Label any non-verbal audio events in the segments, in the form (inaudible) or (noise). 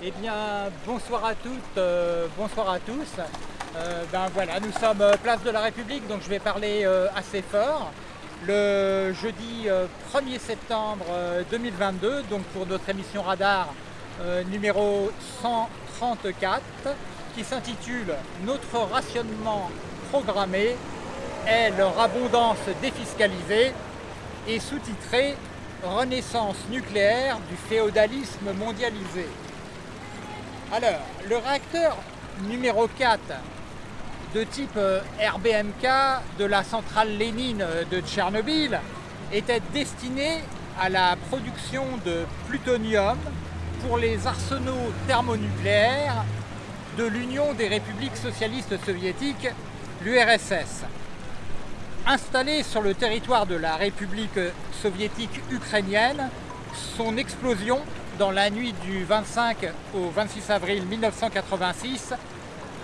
Eh bien, bonsoir à toutes, euh, bonsoir à tous. Euh, ben voilà, nous sommes euh, place de la République, donc je vais parler assez fort. Le jeudi 1er septembre 2022, donc pour notre émission Radar numéro 134, qui s'intitule Notre rationnement programmé est leur abondance défiscalisée et sous-titré Renaissance nucléaire du féodalisme mondialisé. Alors, le réacteur numéro 4 de type euh, RBMK de la centrale Lénine de Tchernobyl était destiné à la production de plutonium pour les arsenaux thermonucléaires de l'Union des républiques socialistes soviétiques, l'URSS. Installé sur le territoire de la République soviétique ukrainienne, son explosion dans la nuit du 25 au 26 avril 1986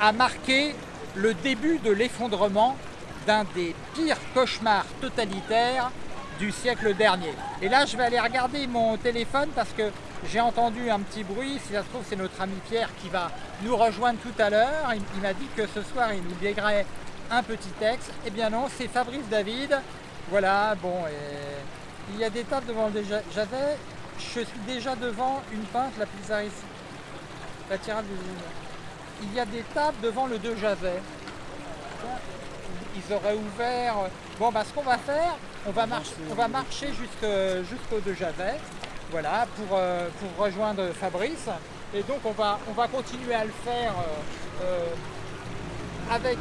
a marqué le début de l'effondrement d'un des pires cauchemars totalitaires du siècle dernier. Et là, je vais aller regarder mon téléphone parce que j'ai entendu un petit bruit. Si ça se trouve, c'est notre ami Pierre qui va nous rejoindre tout à l'heure. Il, m'a dit que ce soir, il nous léguerait un petit texte. Eh bien non, c'est Fabrice David. Voilà, bon, il y a des tables devant le... J'avais je suis déjà devant une pinte, la pizza ici. La tirade Il y a des tables devant le 2 Javet. Ils auraient ouvert... Bon, bah, ce qu'on va faire, on va, marcher, on va marcher jusqu'au 2 Javet, voilà, pour, euh, pour rejoindre Fabrice. Et donc, on va, on va continuer à le faire euh, euh, avec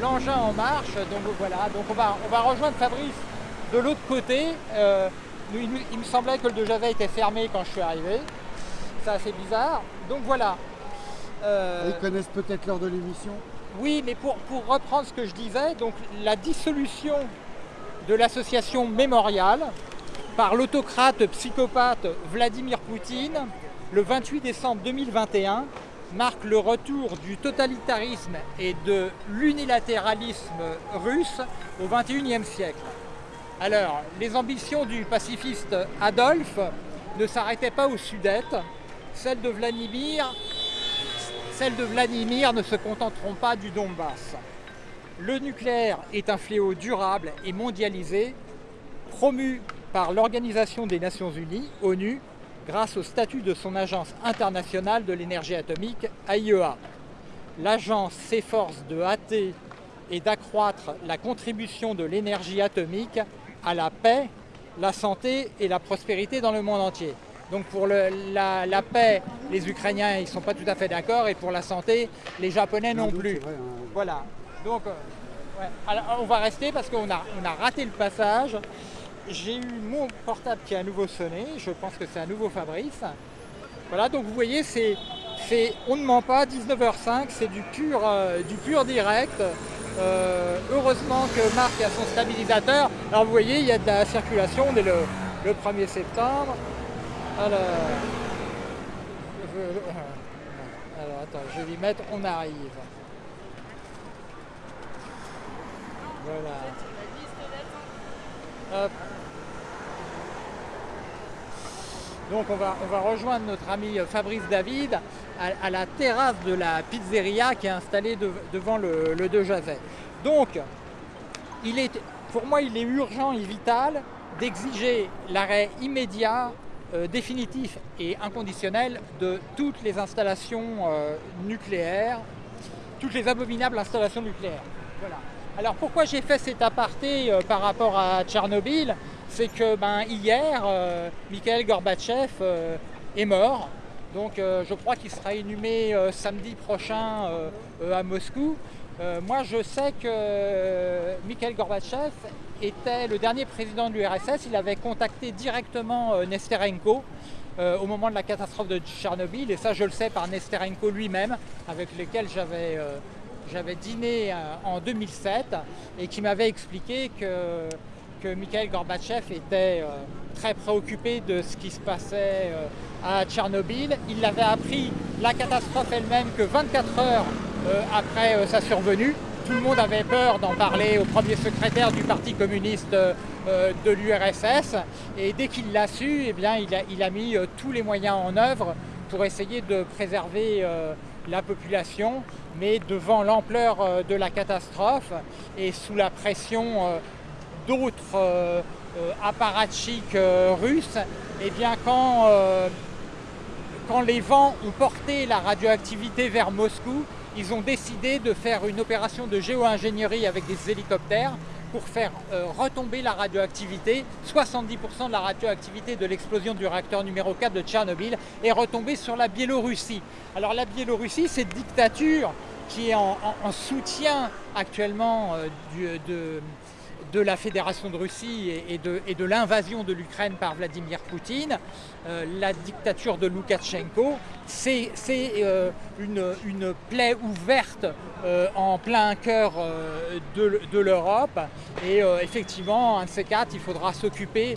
l'engin en marche. Donc, voilà, donc on va, on va rejoindre Fabrice de l'autre côté il, me semblait que le de Javet était fermé quand je suis arrivé. C'est assez bizarre. Donc voilà. Euh, Ils connaissent peut-être l'heure de l'émission Oui, mais pour, pour, reprendre ce que je disais, donc la dissolution de l'association Mémorial par l'autocrate psychopathe Vladimir Poutine le 28 décembre 2021 marque le retour du totalitarisme et de l'unilatéralisme russe au 21e siècle. Alors, les ambitions du pacifiste Adolphe ne s'arrêtaient pas aux Sudètes. Celles de Vladimir, celles de Vladimir ne se contenteront pas du Donbass. Le nucléaire est un fléau durable et mondialisé, promu par l'Organisation des Nations Unies, ONU, grâce au statut de son agence internationale de l'énergie atomique, AIEA. L'agence s'efforce de hâter et d'accroître la contribution de l'énergie atomique à la paix, la santé et la prospérité dans le monde entier. Donc pour la, paix, les Ukrainiens ils ne sont pas tout à fait d'accord et pour la santé, les Japonais non, plus. Hein. Voilà. Donc euh, on va rester parce qu'on a, on a raté le passage. J'ai eu mon portable qui a à nouveau sonné, je pense que c'est un nouveau Fabrice. Voilà, donc vous voyez, c'est, on ne ment pas, 19h05, c'est du pur, euh, du pur direct. Euh, heureusement que Marc a son stabilisateur. Alors vous voyez, il y a de la circulation, on est le, 1er septembre. Alors, alors attends, je vais lui mettre on arrive. Voilà. Donc on va, on va rejoindre notre ami Fabrice David à, la terrasse de la pizzeria qui est installée devant le, le De. Donc, pour moi, il est urgent et vital d'exiger l'arrêt immédiat, euh, définitif et inconditionnel de toutes les installations euh, nucléaires, toutes les abominables installations nucléaires. Voilà. Alors pourquoi j'ai fait cet aparté euh, par rapport à Tchernobyl? C'est que ben, hier, Mikhail Gorbatchev est mort, donc euh, je crois qu'il sera inhumé euh, samedi prochain euh, à Moscou. moi je sais que Mikhail Gorbatchev était le dernier président de l'URSS. Il avait contacté directement Nesterenko au moment de la catastrophe de Tchernobyl. Et ça je le sais par Nesterenko lui-même, avec lequel j'avais j'avais dîné en 2007 et qui m'avait expliqué que, que Mikhail Gorbatchev était très préoccupé de ce qui se passait à Tchernobyl. Il l'avait appris, la catastrophe elle-même, que 24 heures euh, après euh, sa survenue. Tout le monde avait peur d'en parler au premier secrétaire du Parti communiste euh, de l'URSS. Et dès qu'il l'a su, eh bien, il, a, il a mis tous les moyens en œuvre pour essayer de préserver la population, mais devant l'ampleur de la catastrophe et sous la pression d'autres apparatchiks russes, et eh bien quand, quand les vents ont porté la radioactivité vers Moscou, ils ont décidé de faire une opération de géo-ingénierie avec des hélicoptères pour faire euh, retomber la radioactivité, 70% de la radioactivité de l'explosion du réacteur numéro 4 de Tchernobyl est retombée sur la Biélorussie. Alors la Biélorussie, cette dictature qui est en, soutien actuellement euh, de, de la Fédération de Russie et, de, l'invasion de l'Ukraine par Vladimir Poutine, euh, la dictature de Loukachenko, c'est euh, une, plaie ouverte euh, en plein cœur de, l'Europe. Et effectivement, un de ces quatre, il faudra s'occuper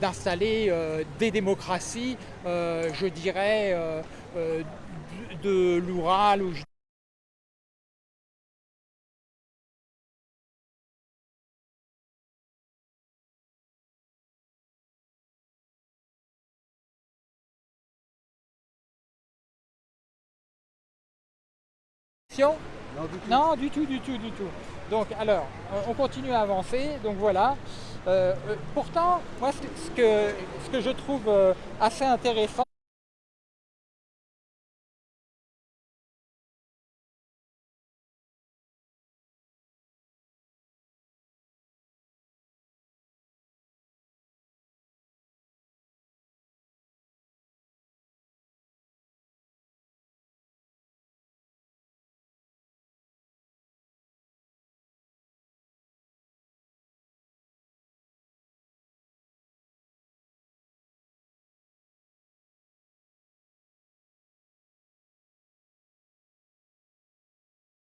d'installer des démocraties, je dirais, de l'Oural ou non du, tout. du tout, du tout, Donc alors, on continue à avancer, donc voilà. Euh, euh, pourtant, moi ce que, ce que je trouve euh, assez intéressant,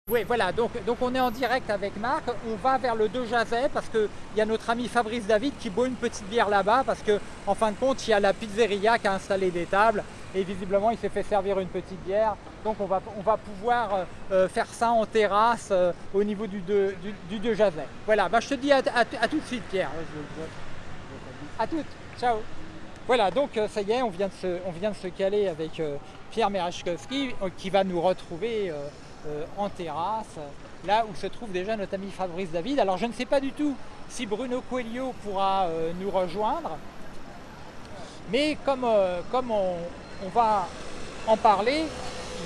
Oui, voilà, donc, donc on est en direct avec Marc, on va vers le 2 Jazet parce qu'il y a notre ami Fabrice David qui boit une petite bière là-bas parce que en fin de compte, il y a la pizzeria qui a installé des tables et visiblement il s'est fait servir une petite bière. Donc on va, on va pouvoir euh, euh, faire ça en terrasse euh, au niveau du 2, du, Jazet. Voilà, bah, je te dis à, tout de suite Pierre. À toutes, ciao voilà, donc ça y est, on vient de se, on vient de se caler avec Pierre Merachkowski qui va nous retrouver euh, en terrasse, là où se trouve déjà notre ami Fabrice David. Alors je ne sais pas du tout si Bruno Coelho pourra euh, nous rejoindre, mais comme, euh, comme on, va en parler,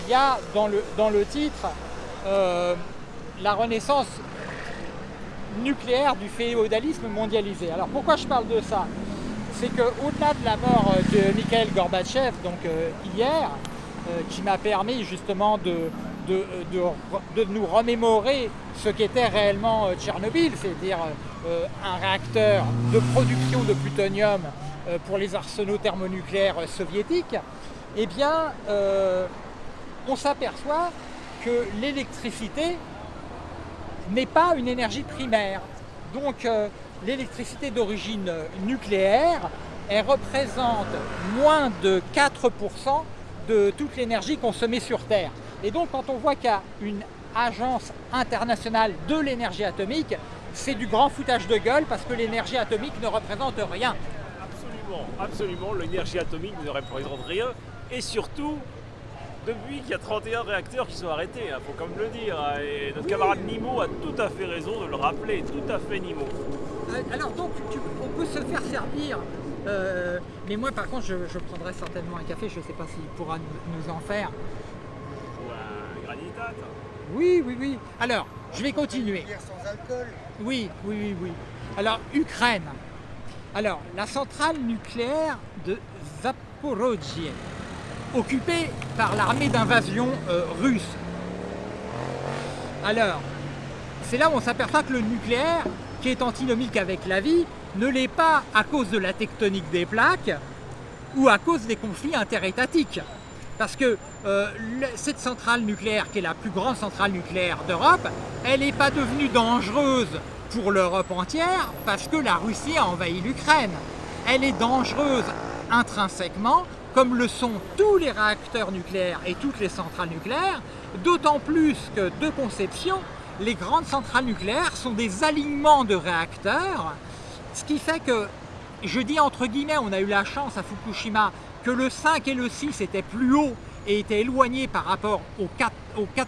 il y a dans le, dans le titre la renaissance nucléaire du féodalisme mondialisé. Alors pourquoi je parle de ça? C'est qu'au-delà de la mort de Mikhail Gorbatchev, donc hier, qui m'a permis justement de, de, nous remémorer ce qu'était réellement euh, Tchernobyl, c'est-à-dire euh, un réacteur de production de plutonium euh, pour les arsenaux thermonucléaires soviétiques, eh bien, on s'aperçoit que l'électricité n'est pas une énergie primaire. Donc, l'électricité d'origine nucléaire, elle représente moins de 4% de toute l'énergie consommée sur Terre. Et donc quand on voit qu'il y a une agence internationale de l'énergie atomique, c'est du grand foutage de gueule parce que l'énergie atomique ne représente rien. Absolument, absolument, l'énergie atomique ne représente rien. Et surtout, depuis qu'il y a 31 réacteurs qui sont arrêtés, il hein, faut quand même le dire. Hein. Et notre camarade Nimo a tout à fait raison de le rappeler, tout à fait Nimo. Euh, alors donc, on peut se faire servir euh, mais moi par contre je, prendrai certainement un café, je ne sais pas s'il pourra nous, en faire. Oui, oui, oui. Alors, je vais continuer. sans alcool Oui, oui, oui, oui. Alors, Ukraine. Alors, la centrale nucléaire de Zaporozhye, occupée par l'armée d'invasion euh, russe. Alors, c'est là où on s'aperçoit que le nucléaire, qui est antinomique avec la vie, ne l'est pas à cause de la tectonique des plaques ou à cause des conflits interétatiques. Parce que euh, cette centrale nucléaire, qui est la plus grande centrale nucléaire d'Europe, elle n'est pas devenue dangereuse pour l'Europe entière parce que la Russie a envahi l'Ukraine. Elle est dangereuse intrinsèquement, comme le sont tous les réacteurs nucléaires et toutes les centrales nucléaires, d'autant plus que, de conception, les grandes centrales nucléaires sont des alignements de réacteurs ce qui fait que, je dis entre guillemets, on a eu la chance à Fukushima que le 5 et le 6 étaient plus hauts et étaient éloignés par rapport aux quatre,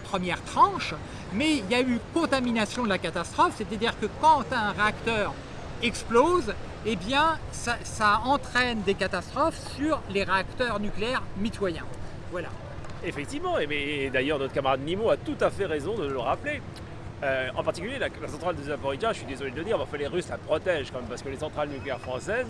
premières tranches, mais il y a eu contamination de la catastrophe, c'est-à-dire que quand un réacteur explose, eh bien, ça, entraîne des catastrophes sur les réacteurs nucléaires mitoyens. Voilà. Effectivement, et, d'ailleurs notre camarade Nimo a tout à fait raison de le rappeler. Euh, en particulier la, centrale de Zaporizhia, je suis désolé de le dire, mais enfin, les Russes la protègent quand même, parce que les centrales nucléaires françaises,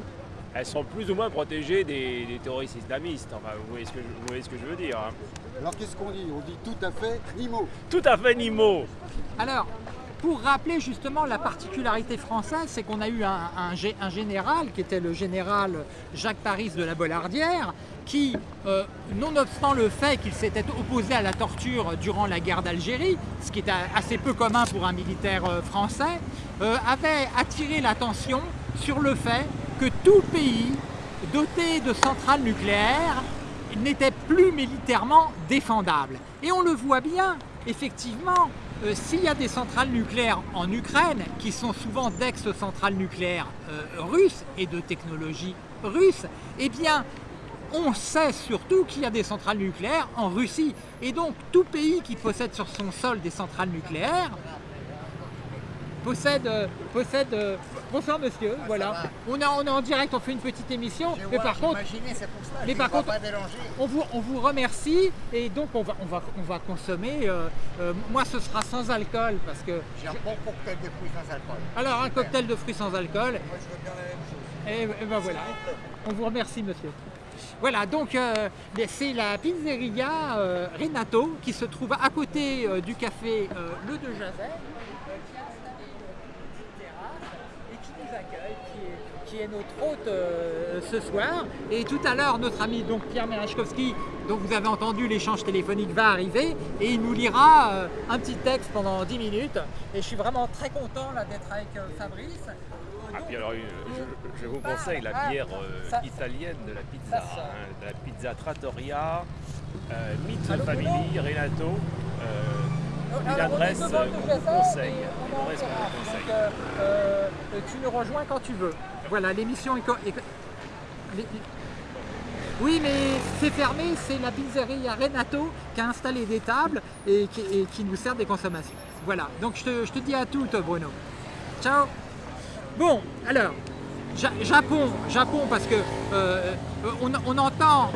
elles sont plus ou moins protégées des, des terroristes islamistes. Enfin, vous voyez ce que je, vous voyez ce que je veux dire. hein. Alors qu'est-ce qu'on dit? On dit tout à fait Nimo. Tout à fait Nimo Alors, pour rappeler justement la particularité française, c'est qu'on a eu un, un gé- un général qui était le général Jacques Paris de la Bollardière, qui, euh, nonobstant le fait qu'il s'était opposé à la torture durant la guerre d'Algérie, ce qui est assez peu commun pour un militaire euh, français, euh, avait attiré l'attention sur le fait que tout pays doté de centrales nucléaires n'était plus militairement défendable. Et on le voit bien, effectivement, euh, s'il y a des centrales nucléaires en Ukraine, qui sont souvent d'ex-centrales nucléaires euh, russes et de technologie russe, eh bien, on sait surtout qu'il y a des centrales nucléaires en Russie. Et donc, tout pays qui possède sur son sol des centrales nucléaires possède... euh, possède euh, Bonsoir monsieur, voilà. On est, on est en direct, on fait une petite émission, mais par contre, c'est pour ça. mais par contre- on vous, on vous remercie et donc on va, on va, on va consommer. euh, euh, moi, ce sera sans alcool parce que. J'ai un bon cocktail de fruits sans alcool. Alors, un cocktail de fruits sans alcool. Moi, je veux bien la même chose. Et, et ben voilà. On vous remercie, monsieur. Voilà, donc euh, c'est la pizzeria euh, Renato qui se trouve à côté euh, du café Le De Jazet, euh, qui a installé une petite terrasse et qui nous accueille, qui est, qui est notre hôte euh, ce soir. Et tout à l'heure, notre ami donc Pierre Merechkowski, dont vous avez entendu l'échange téléphonique, va arriver et il nous lira euh, un petit texte pendant 10 minutes. Et je suis vraiment très content d'être avec euh, Fabrice. Ah, puis alors, une- je, je vous conseille la Ah, bière ça- italienne de la pizza, ça, ça. hein, de la pizza Trattoria, Allô, Family, Renato. Jazet qu'on conseille. on en. Donc, euh, tu nous rejoins quand tu veux. Voilà, l'émission est... Oui, mais c'est fermé, c'est la pizzeria Renato qui a installé des tables et qui, nous sert des consommations. Voilà, donc je te, dis à toutes, Bruno. Ciao Bon, alors, Ja- Japon, Japon, parce que euh, on, on entend,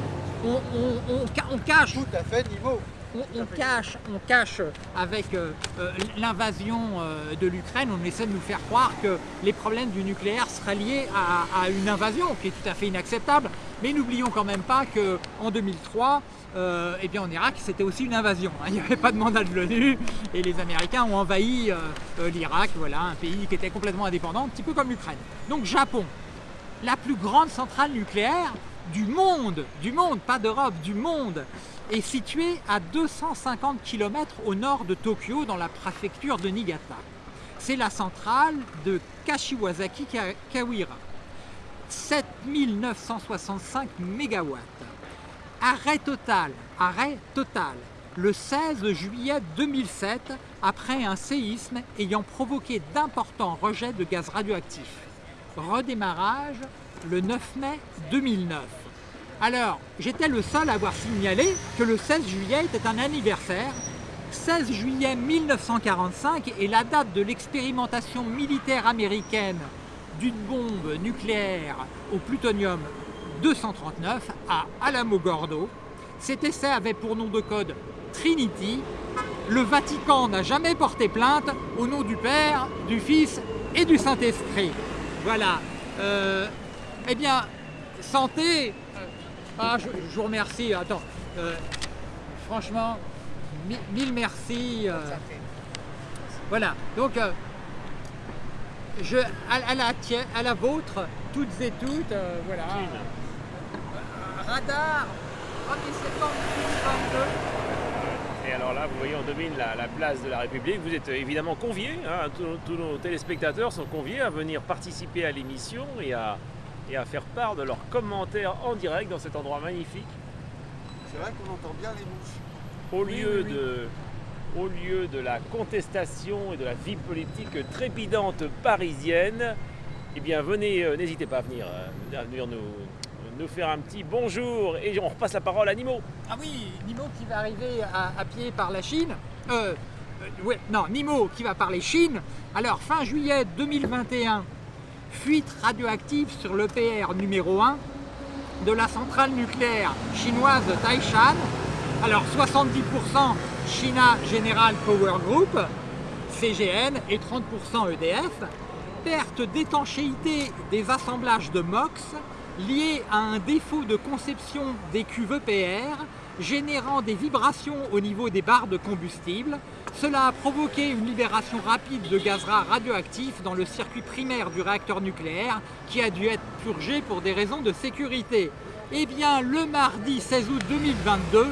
on, on- on ca- on cache Tout à fait Nimo. On, cache, on cache avec euh, euh, l'invasion euh, de l'Ukraine, on essaie de nous faire croire que les problèmes du nucléaire seraient liés à, une invasion qui est tout à fait inacceptable. Mais n'oublions quand même pas qu'en 2003, euh, eh bien en Irak, c'était aussi une invasion. hein. (laughs) Il n'y avait pas de mandat de l'ONU et les Américains ont envahi l'Irak, voilà, un pays qui était complètement indépendant, un petit peu comme l'Ukraine. Donc Japon, la plus grande centrale nucléaire du monde, du monde, pas d'Europe, du monde, est située à 250 km au nord de Tokyo, dans la préfecture de Niigata. C'est la centrale de Kashiwazaki Ka- Kawira. 7965 MW. Arrêt total, arrêt total, le 16 juillet 2007, après un séisme ayant provoqué d'importants rejets de gaz radioactifs. Redémarrage le 9 mai 2009. Alors, j'étais le seul à avoir signalé que le 16 juillet était un anniversaire. 16 juillet 1945 est la date de l'expérimentation militaire américaine d'une bombe nucléaire au plutonium 239 à Alamogordo. Cet essai avait pour nom de code Trinity. Le Vatican n'a jamais porté plainte au nom du Père, du Fils et du Saint-Esprit. Voilà. Euh, eh bien, santé. Ah, je, je vous remercie. Attends. euh, franchement, mi- mille merci. euh, voilà. Donc, euh, je, à, à la tienne, à la vôtre, toutes et toutes, euh, voilà. Euh, radar, 1er septembre 2022. Et alors là, vous voyez, on domine la, la place de la République. Vous êtes évidemment conviés, hein, tous, nos- tous nos téléspectateurs sont conviés à venir participer à l'émission et à, et à faire part de leurs commentaires en direct dans cet endroit magnifique. C'est vrai qu'on entend bien les mouches. Au Oui, lieu, oui, oui. De, au lieu de la contestation et de la vie politique trépidante parisienne, eh bien venez, euh, n'hésitez pas à venir, euh, à venir nous, nous faire un petit bonjour et on repasse la parole à Nimo. Ah oui, Nimo qui va arriver à, pied par la Chine. Euh, euh, ouais, non, Nimo qui va parler Chine. Alors, fin juillet 2021, fuite radioactive sur l'EPR numéro 1 de la centrale nucléaire chinoise Taishan. Alors, 70% China General Power Group, CGN, et 30% EDF. Perte d'étanchéité des assemblages de MOX, lié à un défaut de conception des cuves EPR générant des vibrations au niveau des barres de combustible. Cela a provoqué une libération rapide de gaz rare radioactif dans le circuit primaire du réacteur nucléaire qui a dû être purgé pour des raisons de sécurité. Eh bien, le mardi 16 août 2022,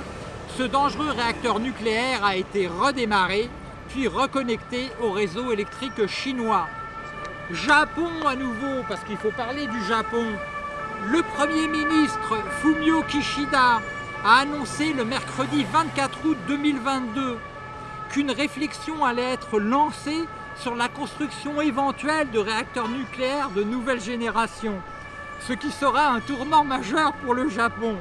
ce dangereux réacteur nucléaire a été redémarré puis reconnecté au réseau électrique chinois. Japon à nouveau, parce qu'il faut parler du Japon. Le Premier ministre Fumio Kishida a annoncé le mercredi 24 août 2022 qu'une réflexion allait être lancée sur la construction éventuelle de réacteurs nucléaires de nouvelle génération, ce qui sera un tournant majeur pour le Japon.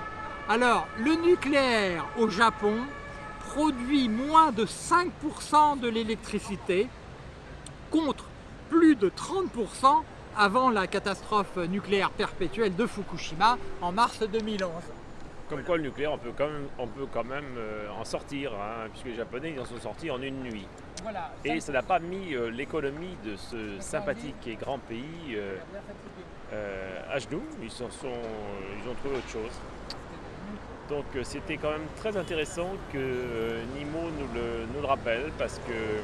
Alors, le nucléaire au Japon produit moins de 5% de l'électricité contre plus de 30% avant la catastrophe nucléaire perpétuelle de Fukushima en mars 2011. Comme quoi le nucléaire, on peut quand même, on peut quand même euh, en sortir, hein, puisque les Japonais ils en sont sortis en une nuit. et ça n'a pas mis euh, l'économie de ce sympathique et grand pays euh, à genoux. Ils, sont, ils ont trouvé autre chose. Donc c'était quand même très intéressant que Nimo nous le, nous le rappelle, parce que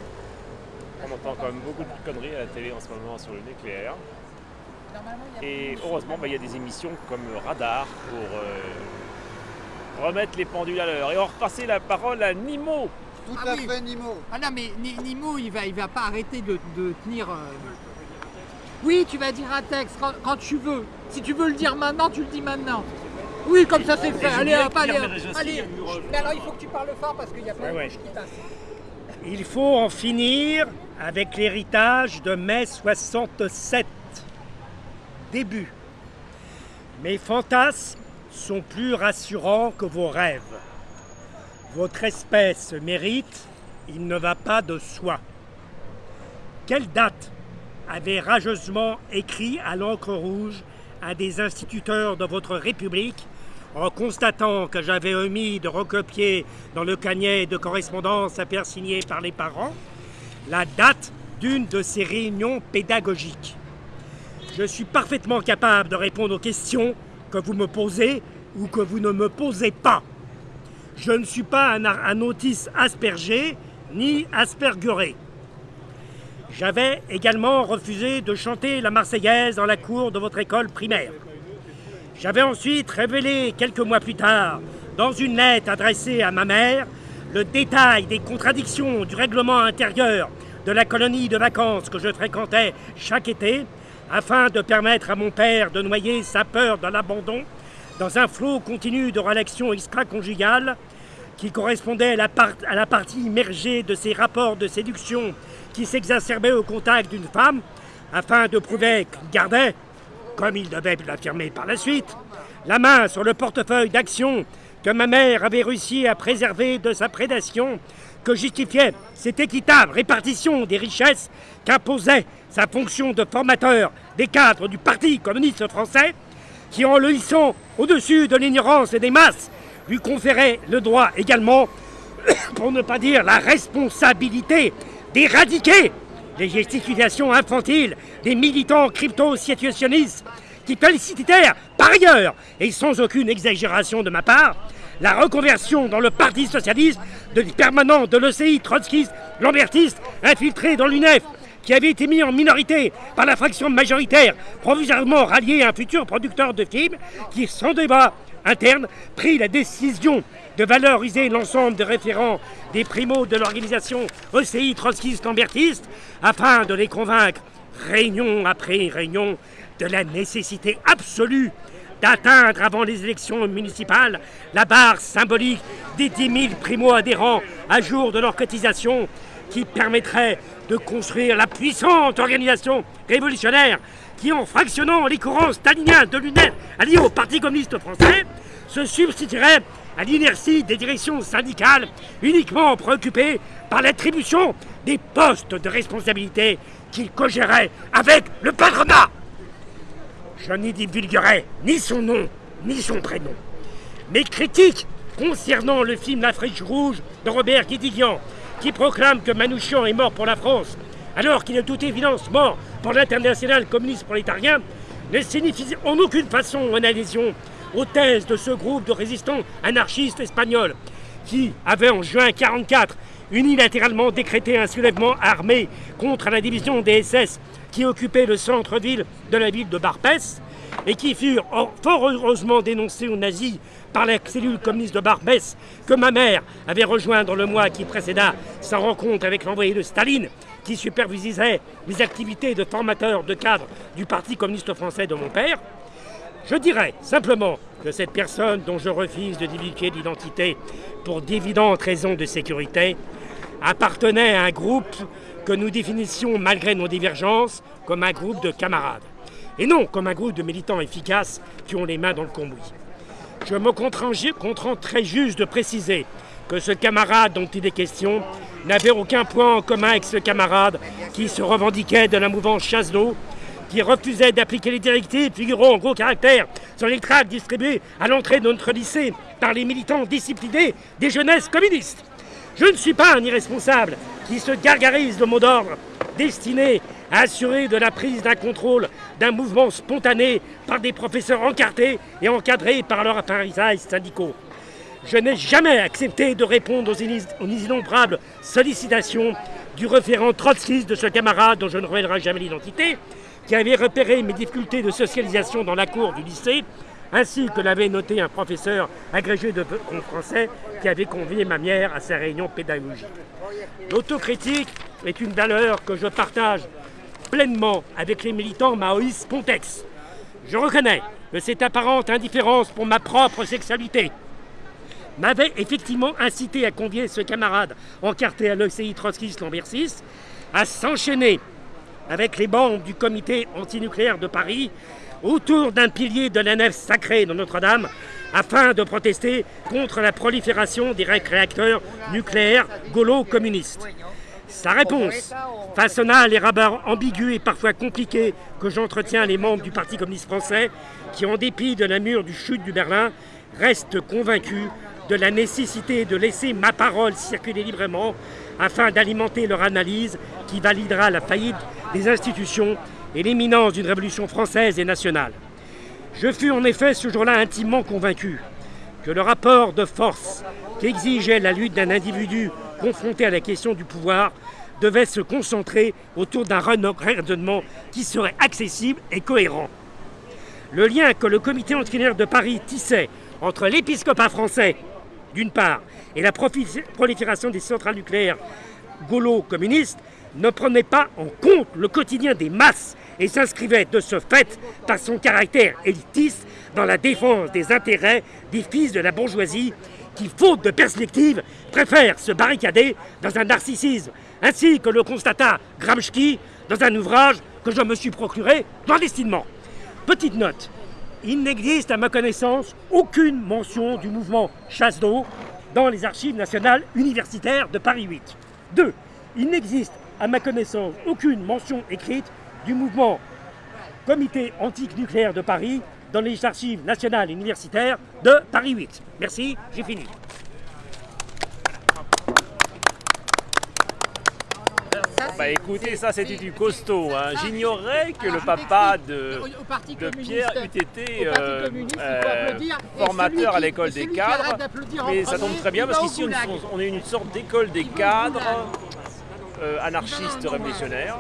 on entend quand même beaucoup de conneries à la télé en ce moment sur le nucléaire. Et heureusement, bah, il y a des émissions comme Radar pour euh, remettre les pendules à l'heure. Et on va repasser la parole à Nimo. Tout ah à fait, Nimo. Ah non, mais Nimo, il va, il va pas arrêter de, tenir. Euh, oui, tu vas dire un texte quand, tu veux. Si tu veux le dire maintenant, tu le dis maintenant. Oui, comme ça c'est fait. Allez, hop, allez, allez. Mais alors, il faut que tu parles fort parce qu'il y a plein de qui passent. Il faut en finir avec l'héritage de mai 67 début. Mes fantasmes sont plus rassurants que vos rêves. Votre espèce mérite, il ne va pas de soi. Quelle date avait rageusement écrit à l'encre rouge un des instituteurs de votre République en constatant que j'avais omis de recopier dans le cahier de correspondance à signer par les parents la date d'une de ces réunions pédagogiques? Je suis parfaitement capable de répondre aux questions que vous me posez ou que vous ne me posez pas. Je ne suis pas un, un autiste aspergé ni asperguré. J'avais également refusé de chanter la Marseillaise dans la cour de votre école primaire. J'avais ensuite révélé quelques mois plus tard, dans une lettre adressée à ma mère, le détail des contradictions du règlement intérieur de la colonie de vacances que je fréquentais chaque été afin de permettre à mon père de noyer sa peur de l'abandon dans un flot continu de relations extra-conjugales qui correspondait à la, partie immergée de ses rapports de séduction qui s'exacerbaient au contact d'une femme afin de prouver qu'il gardait, comme il devait l'affirmer par la suite, la main sur le portefeuille d'action que ma mère avait réussi à préserver de sa prédation que justifiait cette équitable répartition des richesses qu'imposait sa fonction de formateur des cadres du Parti communiste français, qui en le hissant au-dessus de l'ignorance et des masses, lui conférait le droit également, (coughs) pour ne pas dire la responsabilité, d'éradiquer les gesticulations infantiles des militants crypto-situationnistes qui félicitèrent par ailleurs, et sans aucune exagération de ma part, la reconversion dans le Parti socialiste de permanents de l'ECI trotskiste, lambertiste, infiltré dans l'UNEF, qui avait été mis en minorité par la fraction majoritaire, provisoirement ralliée à un futur producteur de films, qui, sans débat interne, prit la décision de valoriser l'ensemble des référents des primos de l'organisation ECI trotskiste lambertiste, afin de les convaincre, réunion après réunion, de la nécessité absolue d'atteindre avant les élections municipales la barre symbolique des 10 000 primo-adhérents à jour de leur cotisation qui permettrait de construire la puissante organisation révolutionnaire qui, en fractionnant les courants staliniens de l'UNED alliés au Parti communiste français, se substituerait à l'inertie des directions syndicales uniquement préoccupées par l'attribution des postes de responsabilité qu'il cogérait avec le patronat. Je n'y divulguerai ni son nom, ni son prénom. Mes critiques concernant le film L'Afrique rouge de Robert Guédiguian, qui proclame que Manouchian est mort pour la France, alors qu'il est toute évidence mort pour l'international communiste prolétarien, ne signifie en aucune façon une adhésion aux thèses de ce groupe de résistants anarchistes espagnols, qui avait en juin 1944 unilatéralement décrété un soulèvement armé contre la division des SS qui occupait le centre-ville de la ville de Barbès et qui furent fort heureusement dénoncés aux nazis par la cellule communiste de Barbès que ma mère avait rejoint dans le mois qui précéda sa rencontre avec l'envoyé de Staline qui supervisait les activités de formateur de cadres du Parti communiste français de mon père, je dirais simplement que cette personne dont je refuse de divulguer l'identité pour d'évidentes raisons de sécurité appartenait à un groupe que nous définissions, malgré nos divergences, comme un groupe de camarades, et non comme un groupe de militants efficaces qui ont les mains dans le cambouis. Je me contrains très juste de préciser que ce camarade dont il est question n'avait aucun point en commun avec ce camarade qui se revendiquait de la mouvance chasse d'eau, qui refusait d'appliquer les directives figurant en gros caractère sur les tracts distribués à l'entrée de notre lycée par les militants disciplinés des jeunesses communistes. Je ne suis pas un irresponsable qui se gargarise de mots d'ordre destinés à assurer de la prise d'un contrôle d'un mouvement spontané par des professeurs encartés et encadrés par leurs appareils syndicaux. Je n'ai jamais accepté de répondre aux, innombrables sollicitations du référent trotskiste de ce camarade dont je ne révélerai jamais l'identité, qui avait repéré mes difficultés de socialisation dans la cour du lycée ainsi que l'avait noté un professeur agrégé de français qui avait convié ma mère à sa réunion pédagogique. L'autocritique est une valeur que je partage pleinement avec les militants Maoïs Pontex. Je reconnais que cette apparente indifférence pour ma propre sexualité m'avait effectivement incité à convier ce camarade encarté à l'ECI trotskiste Lambert à s'enchaîner avec les bandes du comité antinucléaire de Paris autour d'un pilier de la nef sacrée de Notre-Dame afin de protester contre la prolifération des réacteurs nucléaires gaulo-communistes. Sa réponse façonna les rabats ambigus et parfois compliqués que j'entretiens les membres du Parti communiste français qui, en dépit de la mur du chute du Berlin, restent convaincus de la nécessité de laisser ma parole circuler librement afin d'alimenter leur analyse qui validera la faillite des institutions et l'imminence d'une révolution française et nationale. Je fus en effet ce jour-là intimement convaincu que le rapport de force qu'exigeait la lutte d'un individu confronté à la question du pouvoir devait se concentrer autour d'un raisonnement qui serait accessible et cohérent. Le lien que le comité antinucléaire de Paris tissait entre l'épiscopat français, d'une part, et la prolifération des centrales nucléaires gaulo-communistes ne prenait pas en compte le quotidien des masses et s'inscrivait de ce fait par son caractère élitiste dans la défense des intérêts des fils de la bourgeoisie qui, faute de perspective, préfèrent se barricader dans un narcissisme, ainsi que le constata Gramsci dans un ouvrage que je me suis procuré clandestinement. Petite note, il n'existe à ma connaissance aucune mention du mouvement chasse d'eau dans les archives nationales universitaires de Paris 8. 2. Il n'existe à ma connaissance aucune mention écrite du mouvement Comité antique-nucléaire de Paris dans les archives nationales et universitaires de Paris 8. Merci, j'ai fini. Bah écoutez, ça c'était du costaud. Hein. J'ignorais que le papa de, de Pierre eût été euh, euh, formateur à l'école des cadres. Mais ça tombe très bien parce qu'ici on est une sorte d'école des cadres euh, anarchistes révolutionnaires.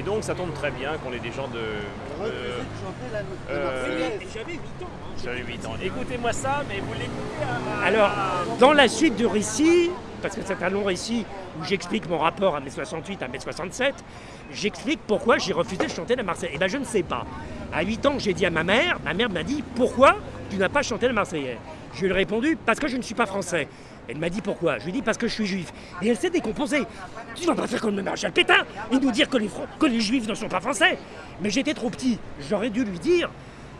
Et donc ça tombe très bien qu'on ait des gens de... J'avais 8 ans. Écoutez-moi ça, mais vous l'écoutez Alors, dans la suite du récit, parce que c'est un long récit où j'explique mon rapport à mai 68, à mai 67, j'explique pourquoi j'ai refusé de chanter la Marseillaise. Et bien je ne sais pas. À 8 ans, j'ai dit à ma mère, ma mère m'a dit pourquoi tu n'as pas chanté la Marseillaise? Je lui ai répondu parce que je ne suis pas français. Elle m'a dit pourquoi. Je lui ai dit parce que je suis juif. Et elle s'est décomposée. Tu vas pas faire comme le maréchal Pétain et nous dire que les, juifs ne sont pas français. Mais j'étais trop petit. J'aurais dû lui dire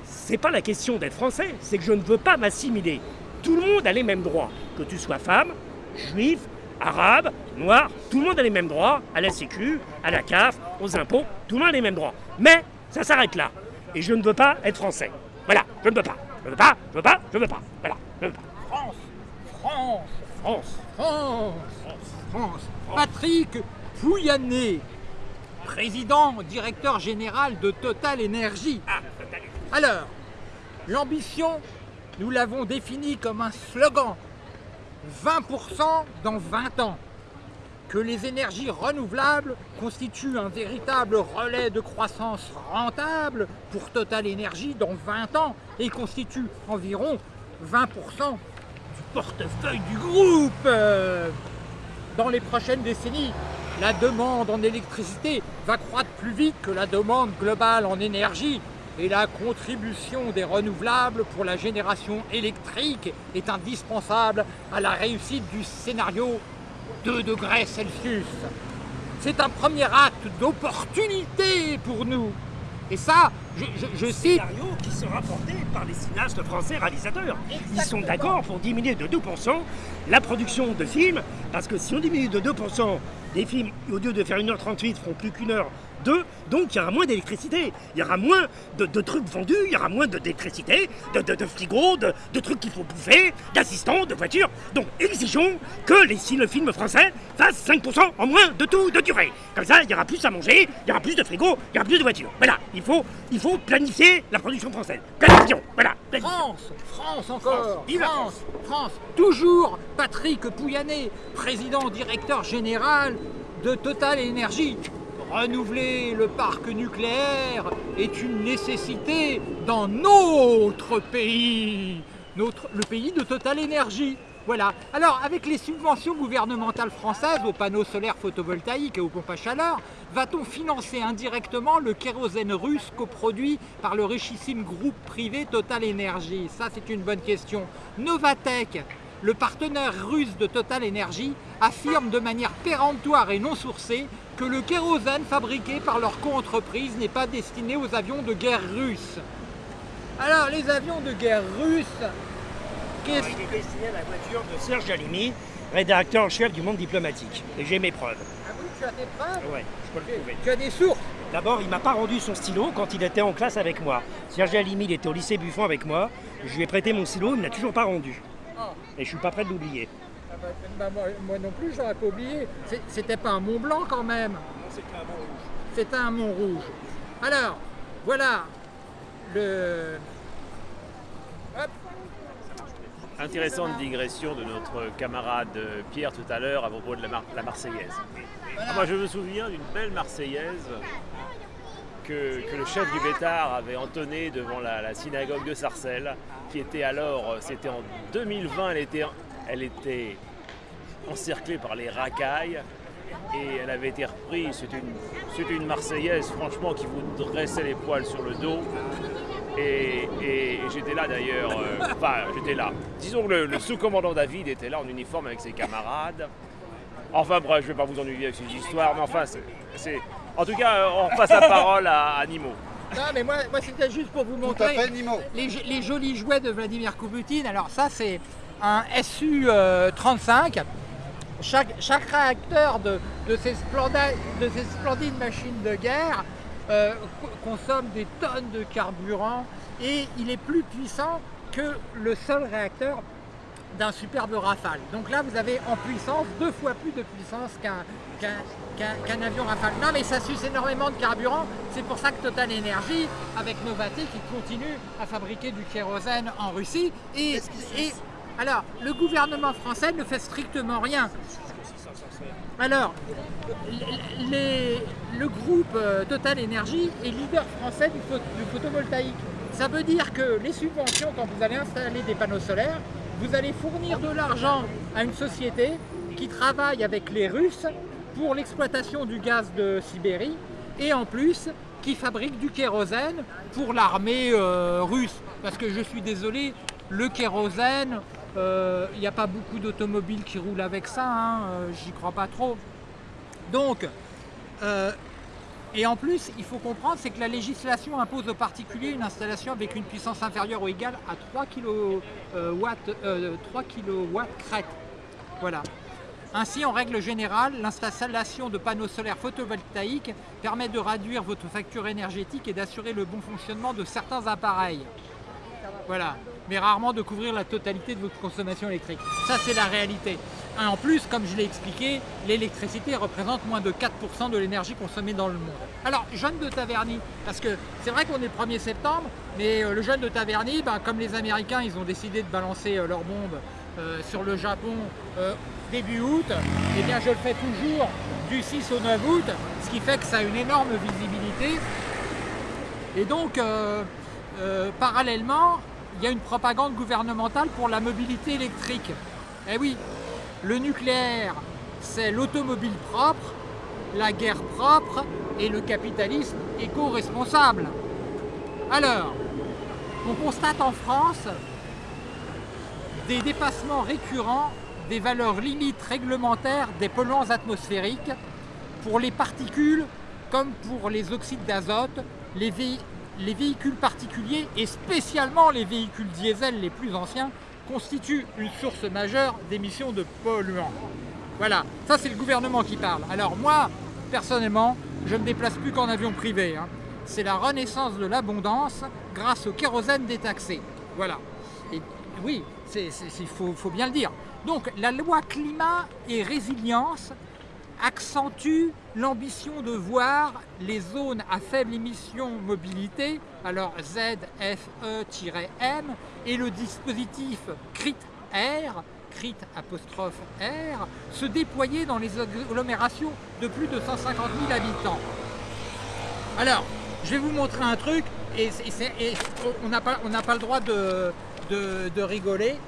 c'est pas la question d'être français, c'est que je ne veux pas m'assimiler. Tout le monde a les mêmes droits. Que tu sois femme, juif, arabe, noir, tout le monde a les mêmes droits à la sécu, à la CAF, aux impôts, tout le monde a les mêmes droits. Mais ça s'arrête là. Et je ne veux pas être français. Voilà, je ne veux pas. Je ne veux pas, je veux pas, je veux pas. Voilà, je veux pas. France, France. France, France. Patrick Pouyanné, président, directeur général de Total Énergie. Alors, l'ambition, nous l'avons définie comme un slogan. 20% dans 20 ans. Que les énergies renouvelables constituent un véritable relais de croissance rentable pour Total Énergie dans 20 ans et constituent environ 20% du portefeuille du groupe. Dans les prochaines décennies, la demande en électricité va croître plus vite que la demande globale en énergie et la contribution des renouvelables pour la génération électrique est indispensable à la réussite du scénario 2 degrés Celsius. C'est un premier acte d'opportunité pour nous. Et ça, je, je- je cite Scénario qui sera porté par les cinéastes français réalisateurs. Ils sont d'accord pour diminuer de 2% la production de films, parce que si on diminue de 2% des films, au lieu de faire 1h38, feront plus qu'une heure 2, donc il y aura moins d'électricité, il y aura moins de, de trucs vendus, il y aura moins d'électricité, de, de, de frigos, de, de trucs qu'il faut bouffer, d'assistants, de voitures. Donc exigeons que les, si le film français fasse 5% en moins de tout de durée. Comme ça, il y aura plus à manger, il y aura plus de frigos, il y aura plus de voitures. Voilà, il faut, il faut planifier la production française. Planifions, voilà. planifions. France, France encore, France, France, France, toujours Patrick Pouyanné, président directeur général de Total Énergie. Renouveler le parc nucléaire est une nécessité dans notre pays, le pays de Total Énergie. Voilà. Alors, avec les subventions gouvernementales françaises aux panneaux solaires photovoltaïques et aux pompes à chaleur, va-t-on financer indirectement le kérosène russe coproduit par le richissime groupe privé Total Energy? Ça, c'est une bonne question. Novatech, le partenaire russe de Total Energy, affirme de manière péremptoire et non sourcée que le kérosène fabriqué par leur co-entreprise n'est pas destiné aux avions de guerre russes. Alors, les avions de guerre russes, qu'est-ce Il est destiné à la voiture de Serge Alimi, rédacteur en chef du Monde diplomatique. Et j'ai mes preuves. Ah oui, tu as tes preuves Ouais, je peux le prouver. Tu as des sources D'abord, il m'a pas rendu son stylo quand il était en classe avec moi. Serge Alimi, il était au lycée Buffon avec moi. Je lui ai prêté mon stylo, il ne l'a toujours pas rendu. Et je suis pas prêt de l'oublier. Ah bah, bah, moi, moi non plus, j'aurais pas oublié. C'était pas un Mont Blanc quand même. C'était un Mont Rouge. Alors, voilà le. Hop, Intéressante digression de notre camarade euh, Pierre tout à l'heure à propos de la, Mar- la Marseillaise. Ah, moi je me souviens d'une belle Marseillaise que, le chef du Bétard avait entonnée devant la, synagogue de Sarcelles, qui était alors, c'était en 2020, elle était, encerclée par les racailles et elle avait été reprise. C'était une, Marseillaise franchement qui vous dressait les poils sur le dos. Et, et j'étais là d'ailleurs, euh, enfin j'étais là. Disons que le, le sous-commandant David était là en uniforme avec ses camarades. Enfin bref, je ne vais pas vous ennuyer avec ces histoires, mais enfin c'est... En tout cas, euh, on repasse la parole à, à Nimo. Non, mais moi, moi c'était juste pour vous montrer fait, Nimo. les, les jolis jouets de Vladimir Kouputine. Alors, ça, c'est un SU-35. Chaque, chaque réacteur de, de ces splenda- de ces splendides machines de guerre euh, co- consomme des tonnes de carburant et il est plus puissant que le seul réacteur d'un superbe Rafale. Donc là, vous avez en puissance deux fois plus de puissance qu'un avion Rafale. Non, mais ça suce énormément de carburant. C'est pour ça que Total Energy, avec Novatek, il continue à fabriquer du kérosène en Russie. Et, et alors, le gouvernement français ne fait strictement rien. Alors, les- le groupe euh, Total Energy est leader français du photovoltaïque. Ça veut dire que les subventions, quand vous allez installer des panneaux solaires, vous allez fournir de l'argent à une société qui travaille avec les Russes pour l'exploitation du gaz de Sibérie et en plus qui fabrique du kérosène pour l'armée euh, russe. Parce que je suis désolé, le kérosène Euh, Il n'y a pas beaucoup d'automobiles qui roulent avec ça, hein, euh, j'y crois pas trop. Donc, et en plus, il faut comprendre, c'est que la législation impose aux particuliers une installation avec une puissance inférieure ou égale à 3 kW, euh, 3 kW crête. Voilà. Ainsi, en règle générale, l'installation de panneaux solaires photovoltaïques permet de réduire votre facture énergétique et d'assurer le bon fonctionnement de certains appareils. Voilà, mais rarement de couvrir la totalité de votre consommation électrique. Ça, c'est la réalité. En plus, comme je l'ai expliqué, l'électricité représente moins de 4% de l'énergie consommée dans le monde. Alors, jeune de Taverny, parce que c'est vrai qu'on est le 1er septembre, mais euh, le jeune de Taverny, ben, comme les Américains, ils ont décidé de balancer euh, leurs bombes euh, sur le Japon début août, et bien je le fais toujours du 6 au 9 août, ce qui fait que ça a une énorme visibilité. Et donc, parallèlement, il y a une propagande gouvernementale pour la mobilité électrique. Eh oui, le nucléaire, c'est l'automobile propre, la guerre propre et le capitalisme éco-responsable. Alors, on constate en France des dépassements récurrents des valeurs limites réglementaires des polluants atmosphériques pour les particules comme pour les oxydes d'azote, les, vé- les véhicules particuliers et spécialement les véhicules diesel les plus anciens constituent une source majeure d'émissions de polluants. Voilà, ça c'est le gouvernement qui parle. Alors moi, personnellement, je ne me déplace plus qu'en avion privé. hein. C'est la renaissance de l'abondance grâce au kérosène détaxé. Voilà. Et oui, il faut bien le dire. Donc la loi climat et résilience accentue l'ambition de voir les zones à faible émission mobilité, alors ZFE-M, et le dispositif CRIT-R, CRIT apostrophe R, se déployer dans les agglomérations de plus de 150 000 habitants. Alors, je vais vous montrer un truc, et, on n'a pas, le droit de rigoler.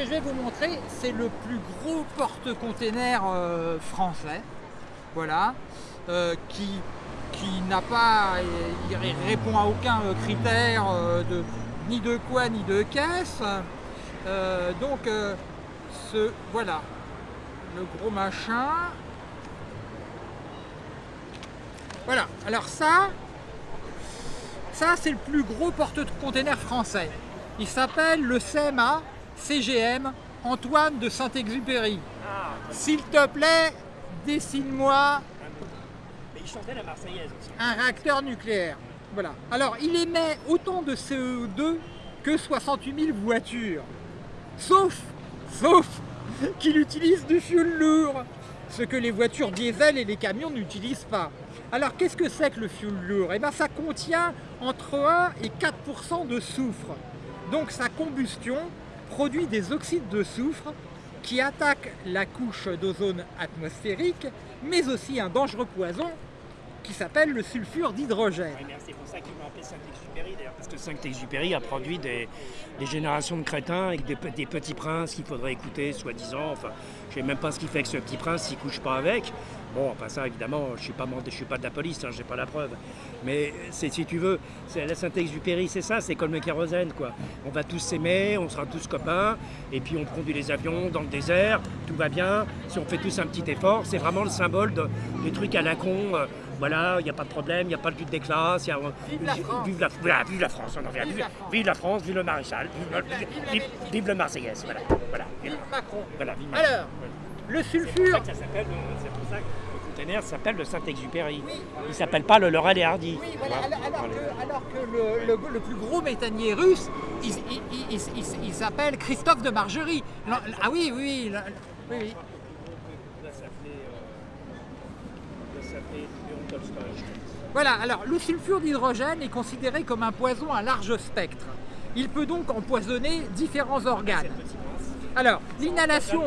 Que je vais vous montrer, c'est le plus gros porte-container euh, français, voilà, euh, qui, qui n'a pas, il ré- répond à aucun euh, critère de, ni de quoi ni de caisse. Donc, ce, voilà, le gros machin. Voilà, alors ça, ça c'est le plus gros porte-container français. Il s'appelle le CMA CGM Antoine de Saint-Exupéry. S'il te plaît, dessine-moi un réacteur nucléaire. Voilà. Alors, il émet autant de CO2 que 68 000 voitures. Sauf, sauf qu'il utilise du fioul lourd, ce que les voitures diesel et les camions n'utilisent pas. Alors, qu'est-ce que c'est que le fioul lourd? Eh bien, ça contient entre 1 et 4% de soufre. Donc, sa combustion produit des oxydes de soufre qui attaquent la couche d'ozone atmosphérique, mais aussi un dangereux poison qui s'appelle le sulfure d'hydrogène. C'est pour ça qu'ils l'ont appelé Saint-Exupéry d'ailleurs. Parce que Saint-Exupéry a produit des, générations de crétins avec des, pe- des petits princes qu'il faudrait écouter, soi-disant. Enfin, je sais même pas ce qu'il fait avec ce petit prince s'il couche pas avec. Bon, enfin ça évidemment, je suis pas je suis pas de la police, hein, j'ai pas la preuve. Mais si tu veux, la Saint-Exupéry, c'est ça, c'est comme le kérosène quoi. On va tous s'aimer, on sera tous copains, et puis on conduit les avions dans le désert, tout va bien. Si on fait tous un petit effort, c'est vraiment le symbole de- des trucs à la con. euh, voilà, il n'y a pas de problème, il n'y a pas de lutte des classes. il y a- Vive la France. Vive la, voilà, vive la France, on en revient. Vive Vive, la France. vive la France, vive le maréchal, vive, le- Vive Marseillaise. Voilà, voilà. Vive Macron. Voilà, vive Macron. Alors, le sulfure, euh, c'est pour ça que s'appelle le Saint-Exupéry. Il s'appelle pas le Laurel et Hardy. oui, voilà, alors, que, alors que le, le- le plus gros méthanier russe, il, il- il- il- il- il s'appelle Christophe de Margerie. Ah oui, oui, oui, oui. Ça s'appelait, euh, ça s'appelait Léon Tolstoï, je pense. Voilà, alors le sulfure d'hydrogène est considéré comme un poison à large spectre. Il peut donc empoisonner différents organes. Alors, l'inhalation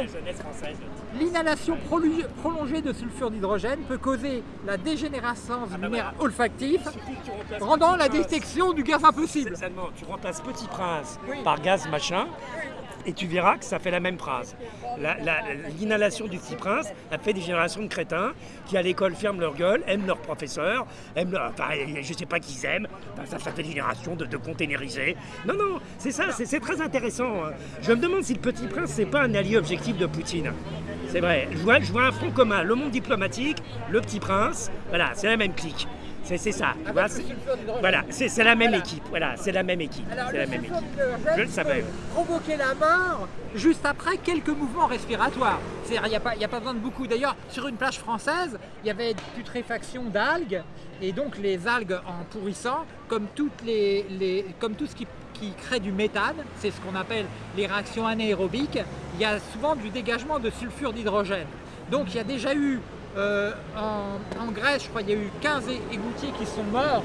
prolongée de sulfure d'hydrogène peut causer la dégénérescence du bah nerf voilà. olfactif, rendant la détection du gaz impossible. Tu remplaces Petit Prince Oui. par gaz machin. Et tu verras que ça fait la même phrase. La- la- L'inhalation du petit prince a fait des générations de crétins qui à l'école ferment leur gueule, aiment leurs professeurs, aiment leur, enfin, je sais pas qui ils aiment, ça, fait des générations de, de conténérisés. Non, non, c'est ça, c'est c'est très intéressant. hein. Je me demande si le petit prince, c'est pas un allié objectif de Poutine. C'est vrai, je vois, je vois un front commun, le monde diplomatique, le petit prince, voilà, c'est la même clique. C'est ça. c'est- d'hydrogène. voilà, c'est la même Voilà. équipe. Voilà, c'est la même équipe. C'est la même équipe. Je le savais. provoquer la mort juste après quelques mouvements respiratoires. C'est-à-dire, il n'y a, pas- y a pas besoin de beaucoup. D'ailleurs, sur une plage française, il y avait putréfaction d'algues, et donc les algues en pourrissant, comme, toutes les, les- comme tout ce qui, qui crée du méthane, c'est ce qu'on appelle les réactions anaérobiques, il y a souvent du dégagement de sulfure d'hydrogène. Donc il y a déjà eu, euh, en, Grèce, je crois, il y a eu 15 é- égoutiers qui sont morts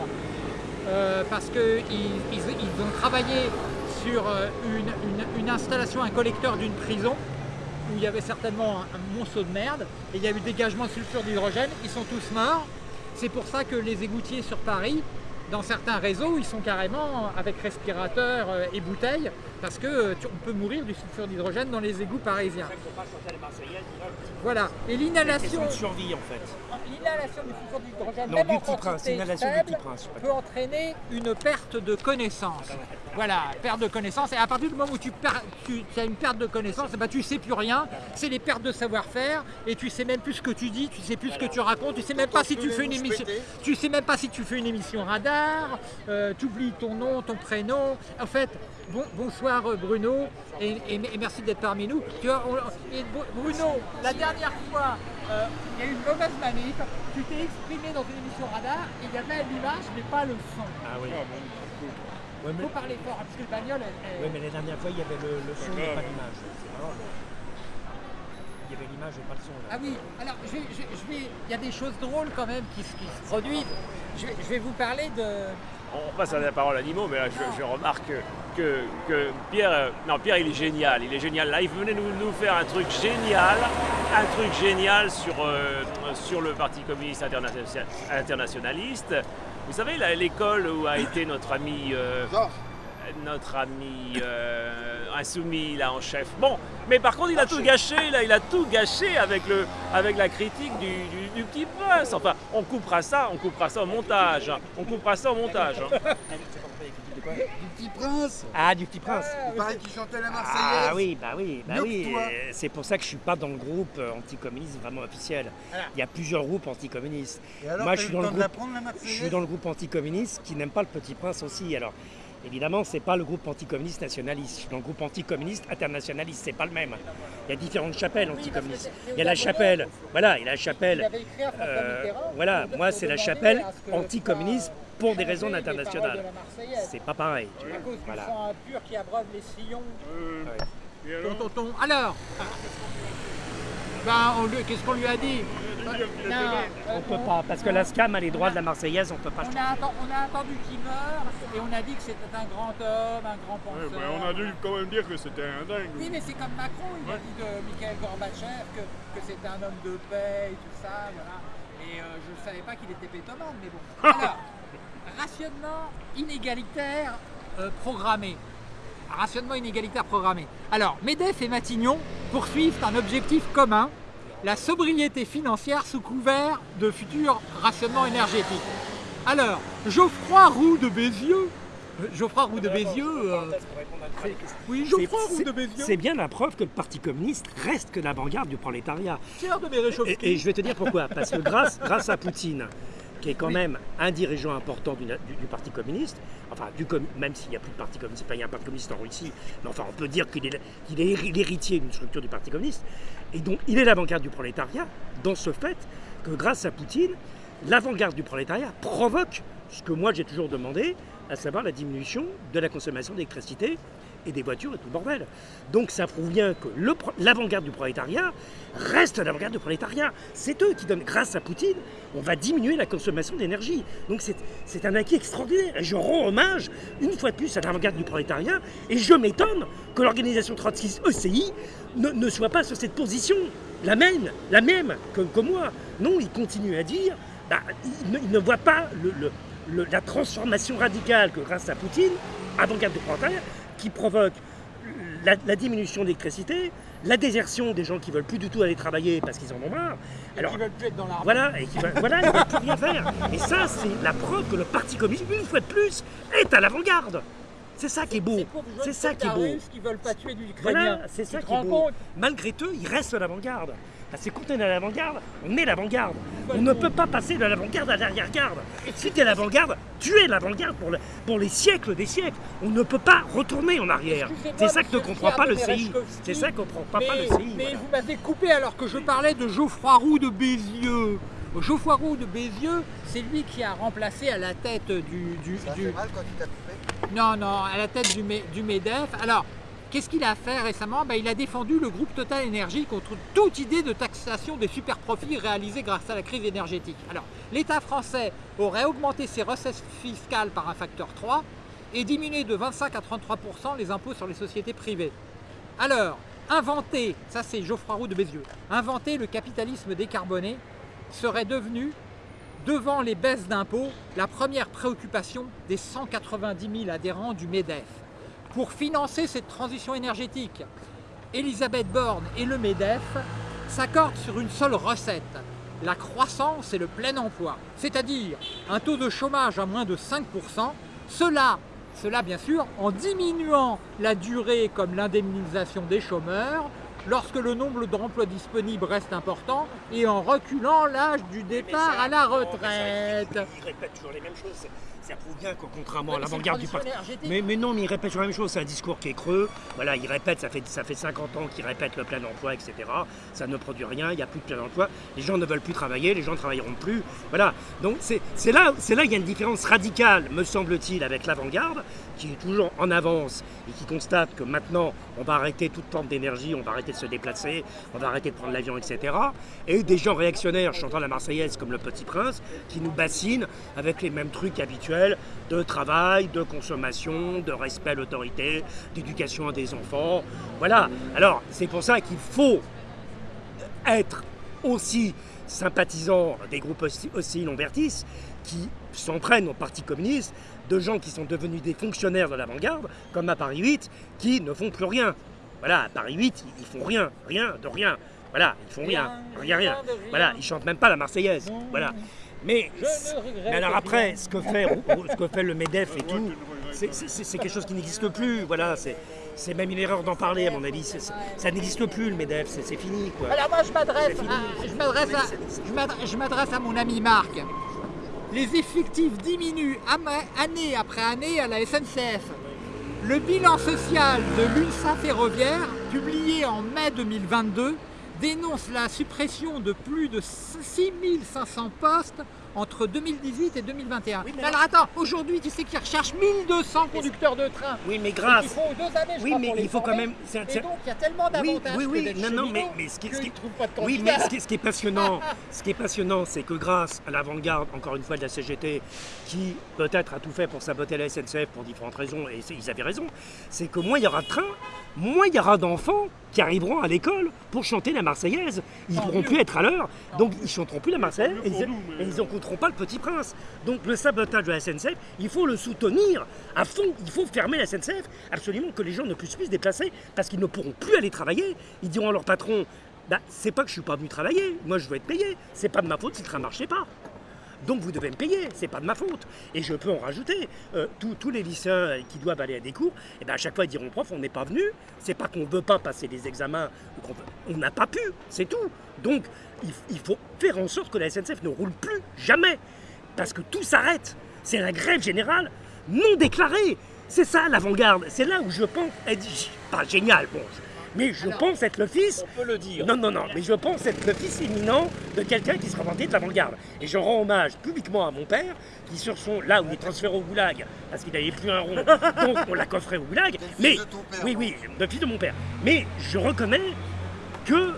euh, parce qu'ils ils, ont travaillé sur euh, une installation, un collecteur d'une prison où il y avait certainement un, un monceau de merde et il y a eu dégagement de sulfure d'hydrogène, ils sont tous morts. C'est pour ça que les égoutiers sur Paris, dans certains réseaux, ils sont carrément avec respirateur euh, et bouteilles parce que euh, peut mourir du sulfure d'hydrogène dans les égouts parisiens. Voilà. Et l'inhalation, de survie en fait. l'inhalation du sulfure d'hydrogène, même du en quantité faible, peut entraîner une perte de connaissance. Voilà, perte de connaissance. Et à partir du moment où tu, perds- tu, tu as une perte de connaissance, eh ben, tu sais plus rien. C'est les pertes de savoir-faire et tu sais même plus ce que tu dis, tu sais plus ce que tu racontes, tu sais même pas si tu fais une émission. Tu sais même pas si tu fais une émission radar. tu oublies ton nom, ton prénom. En fait, bon- bonsoir euh, Bruno et, et- et merci d'être parmi nous. Tu vois, on- et Bru- Bruno, la dernière fois, euh, il y a eu une mauvaise manip. Tu t'es exprimé dans une émission radar et il y avait l'image mais pas le son. Ah oui. Il faut parler fort hein, parce que le bagnole, elle- Oui, mais la dernière fois, il y avait le, le son et pas l'image. Il y avait l'image et pas le son. Là. Ah oui, alors je vais, je, je vais, il y a des choses drôles quand même qui, se- qui se produisent. Je vais, je vais vous parler de. On passe à la parole à Nimo, mais là je, je remarque que, que, que Pierre, euh, non Pierre il est génial, il est génial. Là il venait nous, nous faire un truc génial, un truc génial sur, euh, sur le Parti communiste internation- internationaliste. Vous savez l'école où a été notre ami, euh, notre ami euh, insoumis là en chef. Bon, mais par contre il a tout gâché, là il a tout gâché avec le, avec la critique du, du- du petit prince. Enfin, on coupera ça, on coupera ça au montage, hein. on coupera ça au montage. hein. (laughs) du petit prince. Ah, du petit prince. Il paraît qu'il chantait la Marseillaise. Ah oui, bah oui, bah oui. C'est pour ça que je suis pas dans le groupe euh, anticommuniste vraiment officiel. Il y a plusieurs groupes anticommunistes. Et alors, Moi, je suis le dans le temps de groupe. la Je Marseillaise suis dans le groupe anticommuniste qui n'aime pas le petit prince aussi. Alors, évidemment, c'est pas le groupe anticommuniste nationaliste. Je suis dans le groupe anticommuniste internationaliste. C'est pas le même. Il y a différentes chapelles anticommunistes. Il y a la chapelle. Voilà, il y a la chapelle. Euh, voilà, moi c'est la chapelle ce anticommuniste pour des raisons internationales. C'est pas pareil. tu À vois. cause du Voilà. sang impur qui abreuve les sillons. Et Ton, alors. Alors, ben, on lui- qu'est-ce qu'on lui a dit? Non, On peut pas, parce que la SCAM a les droits de la Marseillaise, on peut pas. On a, atten- on a attendu qu'il meure et on a dit que c'était un grand homme, un grand penseur. ben, on a dû quand même dire que c'était un dingue. Oui, mais c'est comme Macron, il a dit de Mikhail Gorbatchev que, que c'était un homme de paix et tout ça, voilà. Et euh, je ne savais pas qu'il était pétomane, mais bon. (laughs) Alors, rationnement inégalitaire euh, programmé. Rationnement inégalitaire programmé. Alors, MEDEF et Matignon poursuivent un objectif commun, la sobriété financière sous couvert de futur rationnement énergétique. Alors, Geoffroy Roux de Bézieux, euh, Geoffroy Roux de Bézieux, euh, oui, C'est- Geoffroy Roux de Bézieux, C'est bien la preuve que le Parti communiste reste que l'avant-garde du prolétariat. de mes. Et, et je vais te dire pourquoi. Parce que grâce, grâce à Poutine, qui est quand même un dirigeant important du, du- du Parti communiste, enfin, du même s'il n'y a plus de Parti communiste, pas il y a un Parti communiste en Russie, mais enfin, on peut dire qu'il est, est héri- l'héritier d'une structure du Parti communiste. Et donc, il est l'avant-garde du prolétariat, dans ce fait que grâce à Poutine, l'avant-garde du prolétariat provoque ce que moi j'ai toujours demandé, à savoir la diminution de la consommation d'électricité et des voitures et tout le bordel. Donc ça prouve bien que l'avant-garde du prolétariat reste l'avant-garde du prolétariat. C'est eux qui donnent, grâce à Poutine, on va diminuer la consommation d'énergie. Donc c'est un acquis extraordinaire. Je rends hommage, une fois de plus, à l'avant-garde du prolétariat. Et je m'étonne que l'organisation trotskiste ECI ne, soit pas sur cette position, la même, la même que, moi. Non, il continue à dire, bah, il, ne, voit pas la transformation radicale que grâce à Poutine, avant-garde du prolétariat, qui provoque la, la diminution d'électricité, la désertion des gens qui veulent plus du tout aller travailler parce qu'ils en ont marre. Alors, ils veulent plus être dans l'armée. Voilà, et qui veulent, voilà, ils veulent plus rien faire. Et ça, c'est la preuve que le Parti communiste, une fois de plus, est à l'avant-garde. C'est ça qui est beau. C'est ça qui est beau. qui veulent pas tuer du Voilà, c'est ça qui est beau. Malgré tout, ils restent à l'avant-garde. Parce que quand on est à l'avant-garde, on est l'avant-garde. On ne peut pas passer de l'avant-garde à l'arrière-garde. Si tu es l'avant-garde, tu es l'avant-garde pour, le, pour les siècles des siècles. On ne peut pas retourner en arrière. C'est ça que ne comprend pas le CI. C'est ça que ne comprend pas, le CI. Mais vous m'avez coupé alors que je parlais de Geoffroy Roux de Bézieux. Geoffroy Roux de Bézieux, c'est lui qui a remplacé à la tête du... du, Ça du... fait mal quand tu t'as coupé Non, non, à la tête du, du MEDEF. Alors, qu'est-ce qu'il a fait récemment? Ben, Il a défendu le groupe Total Énergie contre toute idée de taxation des super-profits réalisés grâce à la crise énergétique. Alors, l'État français aurait augmenté ses recettes fiscales par un facteur 3 et diminué de 25 à 33% les impôts sur les sociétés privées. Alors, inventer, ça c'est Geoffroy Roux de Bézieux, inventer le capitalisme décarboné serait devenu, devant les baisses d'impôts, la première préoccupation des 190 000 adhérents du MEDEF. Pour financer cette transition énergétique, Elisabeth Borne et le MEDEF s'accordent sur une seule recette, la croissance et le plein emploi, c'est-à-dire un taux de chômage à moins de 5%, cela, cela bien sûr en diminuant la durée comme l'indemnisation des chômeurs, lorsque le nombre d'emplois disponibles reste important et en reculant l'âge du départ à la retraite. Il répète toujours les mêmes choses. Ça prouve bien qu'au contrairement à l'avant-garde du parti. Mais, mais non, mais il répète toujours la même chose. C'est un discours qui est creux. Voilà, il répète, ça fait, ça fait 50 ans qu'il répète le plein emploi, etc. Ça ne produit rien, il n'y a plus de plein emploi. Les gens ne veulent plus travailler, les gens ne travailleront plus. Voilà. Donc c'est là, c'est là qu'il y a une différence radicale, me semble-t-il, avec l'avant-garde, qui est toujours en avance et qui constate que maintenant, on va arrêter toute forme d'énergie, on va arrêter de se déplacer, on va arrêter de prendre l'avion, etc. Et des gens réactionnaires chantant la Marseillaise comme le Petit Prince, qui nous bassinent avec les mêmes trucs habituels de travail, de consommation, de respect à l'autorité, d'éducation des enfants. Voilà. Alors, c'est pour ça qu'il faut être aussi sympathisant des groupes hostiles Lambertis qui s'entraînent au Parti communiste, de gens qui sont devenus des fonctionnaires de l'avant-garde, comme à Paris 8, qui ne font plus rien. Voilà, à Paris 8, ils font rien, rien, de rien. Voilà, ils font rien, rien, rien. rien de rien. Voilà, ils chantent même pas la Marseillaise. Voilà. Mais, alors après, ce que fait, ce que fait le MEDEF et tout, c'est quelque chose qui n'existe plus. Voilà, c'est c'est même une erreur d'en parler à mon avis. Ça n'existe plus le MEDEF, c'est fini quoi. Alors moi je m'adresse à, je m'adresse à, à mon ami Marc. Les effectifs diminuent année après année à la SNCF. Le bilan social de l'UNSA ferroviaire, publié en mai 2022, dénonce la suppression de plus de 6500 postes entre 2018 et 2021. Oui, mais alors attends, aujourd'hui tu sais qu'ils recherchent 1200 conducteurs de train. Oui, mais grâce. font deux années, je Oui, crois, mais pour il faut quand même- un- Et donc il y a tellement Oui, d'avantages oui, oui, d'être non, non, mais, ce qui, ce qui- pas de oui, mais ce qui, ce qui est passionnant, (laughs) ce qui est passionnant, c'est que grâce à l'avant-garde, encore une fois, de la CGT, qui peut-être a tout fait pour saboter la SNCF pour différentes raisons, et ils avaient raison, c'est que moins il y aura de trains, moins il y aura d'enfants qui arriveront à l'école pour chanter la Marseillaise. Ils ne pourront plus être à l'heure, donc ils chanteront plus la Marseillaise et ils, et ils n'écouteront pas le Petit Prince. Donc le sabotage de la SNCF, il faut le soutenir à fond. Il faut fermer la SNCF, absolument que les gens ne puissent plus se déplacer parce qu'ils ne pourront plus aller travailler. Ils diront à leur patron bah, c'est pas que je suis pas venu travailler, moi je veux être payé. C'est pas de ma faute si le train marchait pas. Donc vous devez me payer, c'est pas de ma faute. Et je peux en rajouter. Euh, tous- les lycéens qui doivent aller à des cours, et ben à chaque fois ils diront prof, on n'est pas venu. C'est pas qu'on veut pas passer les examens, on n'a pas pu, c'est tout. Donc il, faut faire en sorte que la SNCF ne roule plus jamais. Parce que tout s'arrête. C'est la grève générale non déclarée. C'est ça l'avant-garde. C'est là où je pense être pas génial. Mais je pense être le fils On peut le dire. non, non, non, mais je pense être le fils éminent de quelqu'un qui sera vanté de l'avant-garde. Et je rends hommage publiquement à mon père, qui sur son, là où il est transféré au goulag, parce qu'il n'avait plus un rond, (laughs) donc on l'a coffré au goulag. fils Mais, de ton père, oui, oui, le fils de mon père. Mais je reconnais que,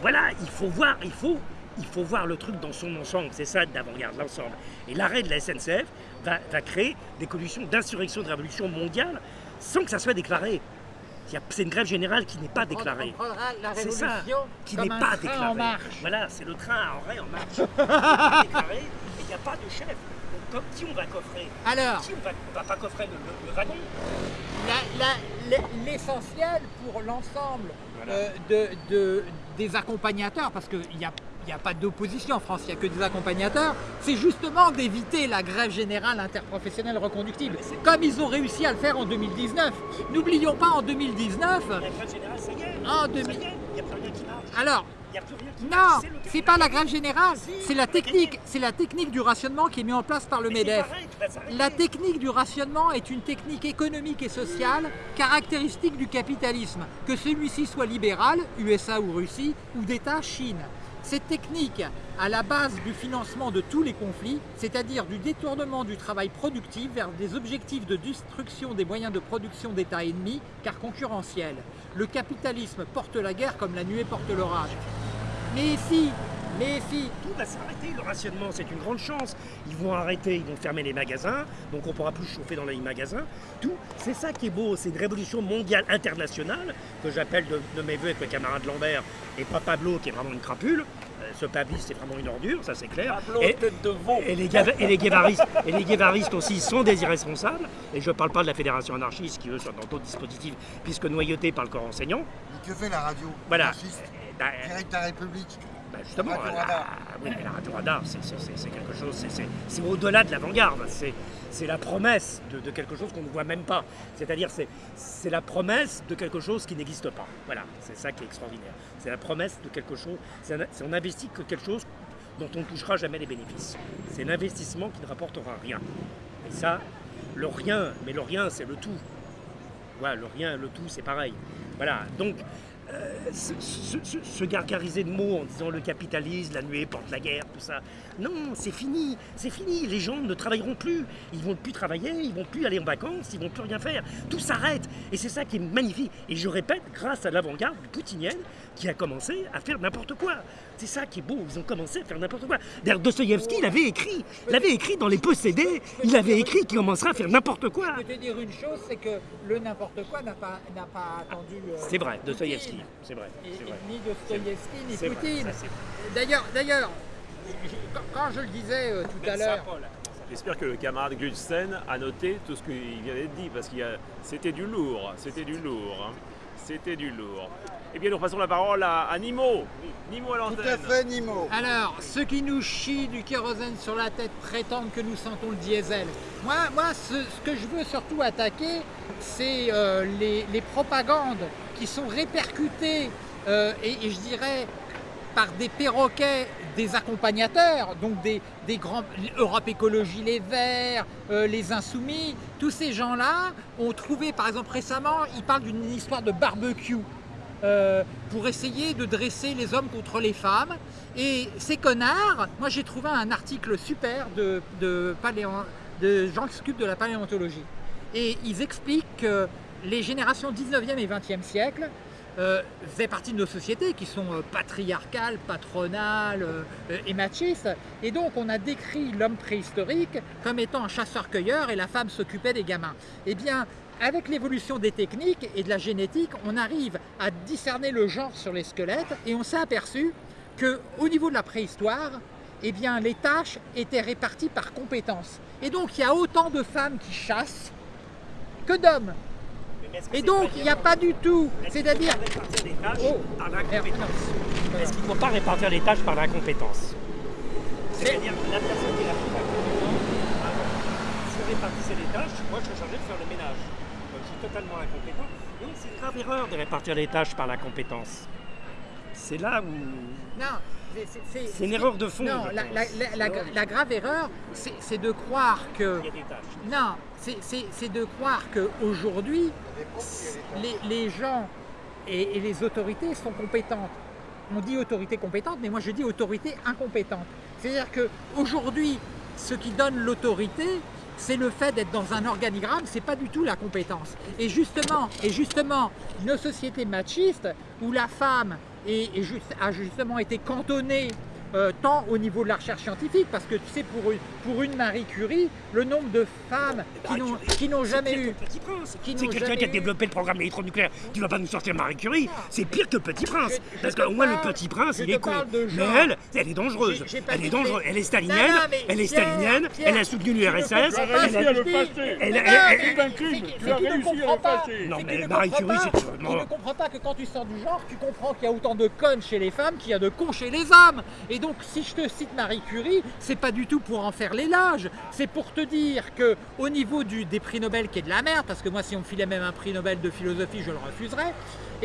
voilà, il faut voir, il faut, il faut voir le truc dans son ensemble, c'est ça d'avant-garde, l'ensemble. Et l'arrêt de la SNCF va, va créer des conditions d'insurrection, de révolution mondiale, sans que ça soit déclaré. Y C'est une grève générale qui n'est pas déclarée. C'est ça, qui n'est pas déclarée. Voilà, c'est le train en arrêt en marche. (laughs) Il n'est pas déclaré et il n'y a pas de chef. Donc, comme qui on va coffrer Alors, Qui on va, on va pas coffrer le, wagon l'essentiel pour l'ensemble euh, de, de- des accompagnateurs, parce qu'il n'y a, il y a pas d'opposition en France, il n'y a que des accompagnateurs, c'est justement d'éviter la grève générale interprofessionnelle reconductible, comme ils ont réussi à le faire en 2019. N'oublions pas en 2019, La grève générale, ça y est. en Ça 2000 y est, il n'y a plus rien qui marche. alors, n'y non, c'est pas la grève générale, c'est la technique, c'est la technique du rationnement qui est mise en place par le MEDEF. La technique du rationnement est une technique économique et sociale caractéristique du capitalisme, que celui-ci soit libéral, USA ou Russie, ou d'État, Chine. Cette technique, à la base du financement de tous les conflits, c'est-à-dire du détournement du travail productif vers des objectifs de destruction des moyens de production d'États ennemis, car concurrentiels. Le capitalisme porte la guerre comme la nuée porte l'orage. Mais si, mais si, Tout va s'arrêter, le rationnement, c'est une grande chance. Ils vont arrêter, ils vont fermer les magasins, donc on pourra plus chauffer dans les magasins. Tout, c'est ça qui est beau, c'est une révolution mondiale internationale que j'appelle de, de mes voeux avec le camarade Lambert et pas Pablo qui est vraiment une crapule. Euh, ce Pablis c'est vraiment une ordure, ça c'est clair. Pablo, Et- tête de veau. et les, et les guévaristes, et les guévaristes aussi sont des irresponsables. Et je ne parle pas de la fédération anarchiste qui eux sont dans d'autres dispositifs puisque noyautés par le corps enseignant. Mais que fait la radio? Voilà. Anarchiste, Bah, Direct à la République? Bah, justement, la, Radar. oui, mais la radio radar, c'est quelque chose, c'est- au-delà de l'avant-garde. C'est la promesse de, de quelque chose qu'on ne voit même pas. C'est-à-dire, c'est c'est la promesse de quelque chose qui n'existe pas. Voilà, c'est ça qui est extraordinaire. C'est la promesse de quelque chose. C'est un- on investit que quelque chose dont on ne touchera jamais les bénéfices. C'est l'investissement qui ne rapportera rien. Et ça, le rien, mais le rien, c'est le tout. Voilà, le rien, le tout, c'est pareil. Voilà, donc se, se- se- se gargariser de mots en disant le capitalisme, la nuée porte la guerre, tout ça. Non, c'est fini, c'est fini. Les gens ne travailleront plus. Ils vont plus travailler, ils vont plus aller en vacances, ils vont plus rien faire. Tout s'arrête. Et c'est ça qui est magnifique. Et je répète, grâce à l'avant-garde poutinienne qui a commencé à faire n'importe quoi. C'est ça qui est beau. Ils ont commencé à faire n'importe quoi. D'ailleurs, Dostoïevski, il avait écrit, il avait écrit dans les possédés, il avait écrit qu'il commencera à faire n'importe quoi. Je peux te dire une chose, c'est que le n'importe quoi n'a pas, pas attendu. euh, C'est vrai, Poutine. C'est vrai. Et- ni Dostoïevski, ni Poutine. D'ailleurs, d'ailleurs, quand, je le disais euh, tout à l'heure, J'espère que le camarade Gulsen a noté tout ce qu'il vient d'être dit, parce que c'était du lourd, c'était du lourd, hein. c'était du lourd. Eh bien, nous repassons la parole à, à Nimo. Nimo à Tout à l'antenne. fait, Nimo. alors, ceux qui nous chient du kérosène sur la tête prétendent que nous sentons le diesel. Moi, moi ce, ce que je veux surtout attaquer, c'est euh, les, les propagandes qui sont répercutées, euh, et, et je dirais par des perroquets des accompagnateurs, donc des, des grands Europe Écologie Les Verts, euh, les Insoumis, tous ces gens-là ont trouvé, par exemple récemment, ils parlent d'une histoire de barbecue euh, pour essayer de dresser les hommes contre les femmes. Et ces connards, moi j'ai trouvé un article super de, de, paléon- de gens qui s'occupent de la paléontologie. Et ils expliquent que les générations 19e et 20e siècle euh, faisaient partie de nos sociétés qui sont euh, patriarcales, patronales euh, et machistes. Et donc on a décrit l'homme préhistorique comme étant un chasseur-cueilleur et la femme s'occupait des gamins. Eh bien, avec l'évolution des techniques et de la génétique, on arrive à discerner le genre sur les squelettes et on s'est aperçu qu'au niveau de la préhistoire, eh bien, les tâches étaient réparties par compétences. Et donc il y a autant de femmes qui chassent que d'hommes. Et donc il n'y a pas du tout, c'est-à-dire... faut pas répartir les tâches Oh, par merde, l'incompétence non. Est-ce qu'il ne faut pas répartir les tâches par l'incompétence C'est-à-dire la personne qui est la plus incompétente, si on répartissait les tâches, moi je serais chargé de faire le ménage. Donc, je suis totalement incompétent. Donc c'est une grave erreur de répartir les tâches par la compétence. C'est là où... Non, c'est- une erreur de fond, Non, la, pense. la- la- la- la grave erreur, c'est de croire que... Il y a des tâches. Non, c'est- de croire qu'aujourd'hui, les, les gens et, et les autorités sont compétentes. On dit autorité compétente, mais moi je dis autorité incompétente. C'est-à-dire qu'aujourd'hui, ce qui donne l'autorité, c'est le fait d'être dans un organigramme, c'est pas du tout la compétence. Et justement, et justement, nos sociétés machistes, où la femme juste- a justement été cantonnée euh, tant au niveau de la recherche scientifique, parce que tu sais, pour une, pour une Marie Curie, le nombre de femmes qui n'ont qui n'ont jamais eu... Petit Prince. Qui C'est quelqu'un qui a développé le programme électronucléaire. Tu vas pas nous sortir Marie Curie. C'est pire que Petit Prince. je Parce qu'au moins le Petit Prince, il est con. Mais elle, elle est dangereuse. J'ai- j'ai pas Elle dit est dangereuse. Elle est Non, stalinienne. non, mais Elle est stalinienne. Pierre, Elle a soutenu tu l'URSS. comprends Tu as réussi à le passer. Elle- elle- non, elle- elle- un crime. Tu as ne réussi à le passer. Non, mais Marie Curie, c'est Il ne comprend pas que quand tu sors du genre, tu comprends qu'il y a autant de connes chez les femmes qu'il y a de cons chez les hommes. Et donc, si je te cite Marie Curie, c'est pas du tout pour en faire l'élage. C'est pour te dire que au niveau des prix Nobel qui est de la merde, parce que moi, si on me filait même un prix Nobel de philosophie, je le refuserais.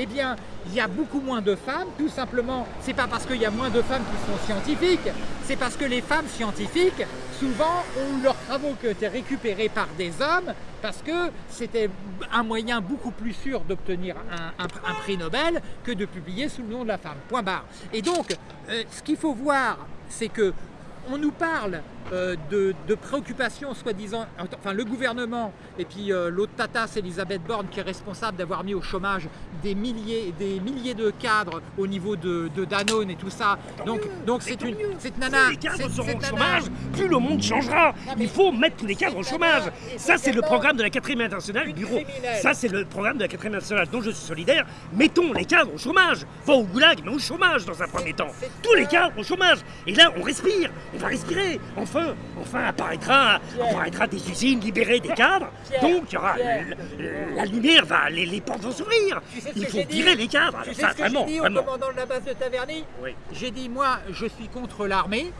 Eh bien, il y a beaucoup moins de femmes, tout simplement. C'est pas parce qu'il y a moins de femmes qui sont scientifiques, c'est parce que les femmes scientifiques, souvent, ont eu leurs travaux qui été récupérés par des hommes, parce que c'était un moyen beaucoup plus sûr d'obtenir un prix Nobel que de publier sous le nom de la femme. Point barre. Et donc, euh, ce qu'il faut voir, c'est que on nous parle euh, de, de préoccupations soi-disant, enfin le gouvernement et puis euh, l'autre tatas Elisabeth Borne qui est responsable d'avoir mis au chômage des milliers, des milliers de cadres au niveau de, de Danone et tout ça. Donc donc c'est une cette nana, Plus les cadres c'est- seront au chômage, plus le monde changera. Non, Il faut mettre tous les cadres au chômage. Ça, c'est le programme de la 4ème internationale bureau. Ça, c'est le programme de la 4ème internationale dont je suis solidaire. Mettons les cadres au chômage. Pas au goulag, mais au chômage dans un premier temps. c'est Tous les cadres au chômage. Et là, on respire. On va respirer. Enfin, enfin apparaîtra, des usines libérées des cadres. Donc, il y aura Pierre. le- la lumière, va, les, les portes vont s'ouvrir. Tu sais Il faut virer les cadres. Tu sais Ça, ce que vraiment, j'ai dit vraiment. au commandant de la base de Taverny Oui. J'ai dit, moi, je suis contre l'armée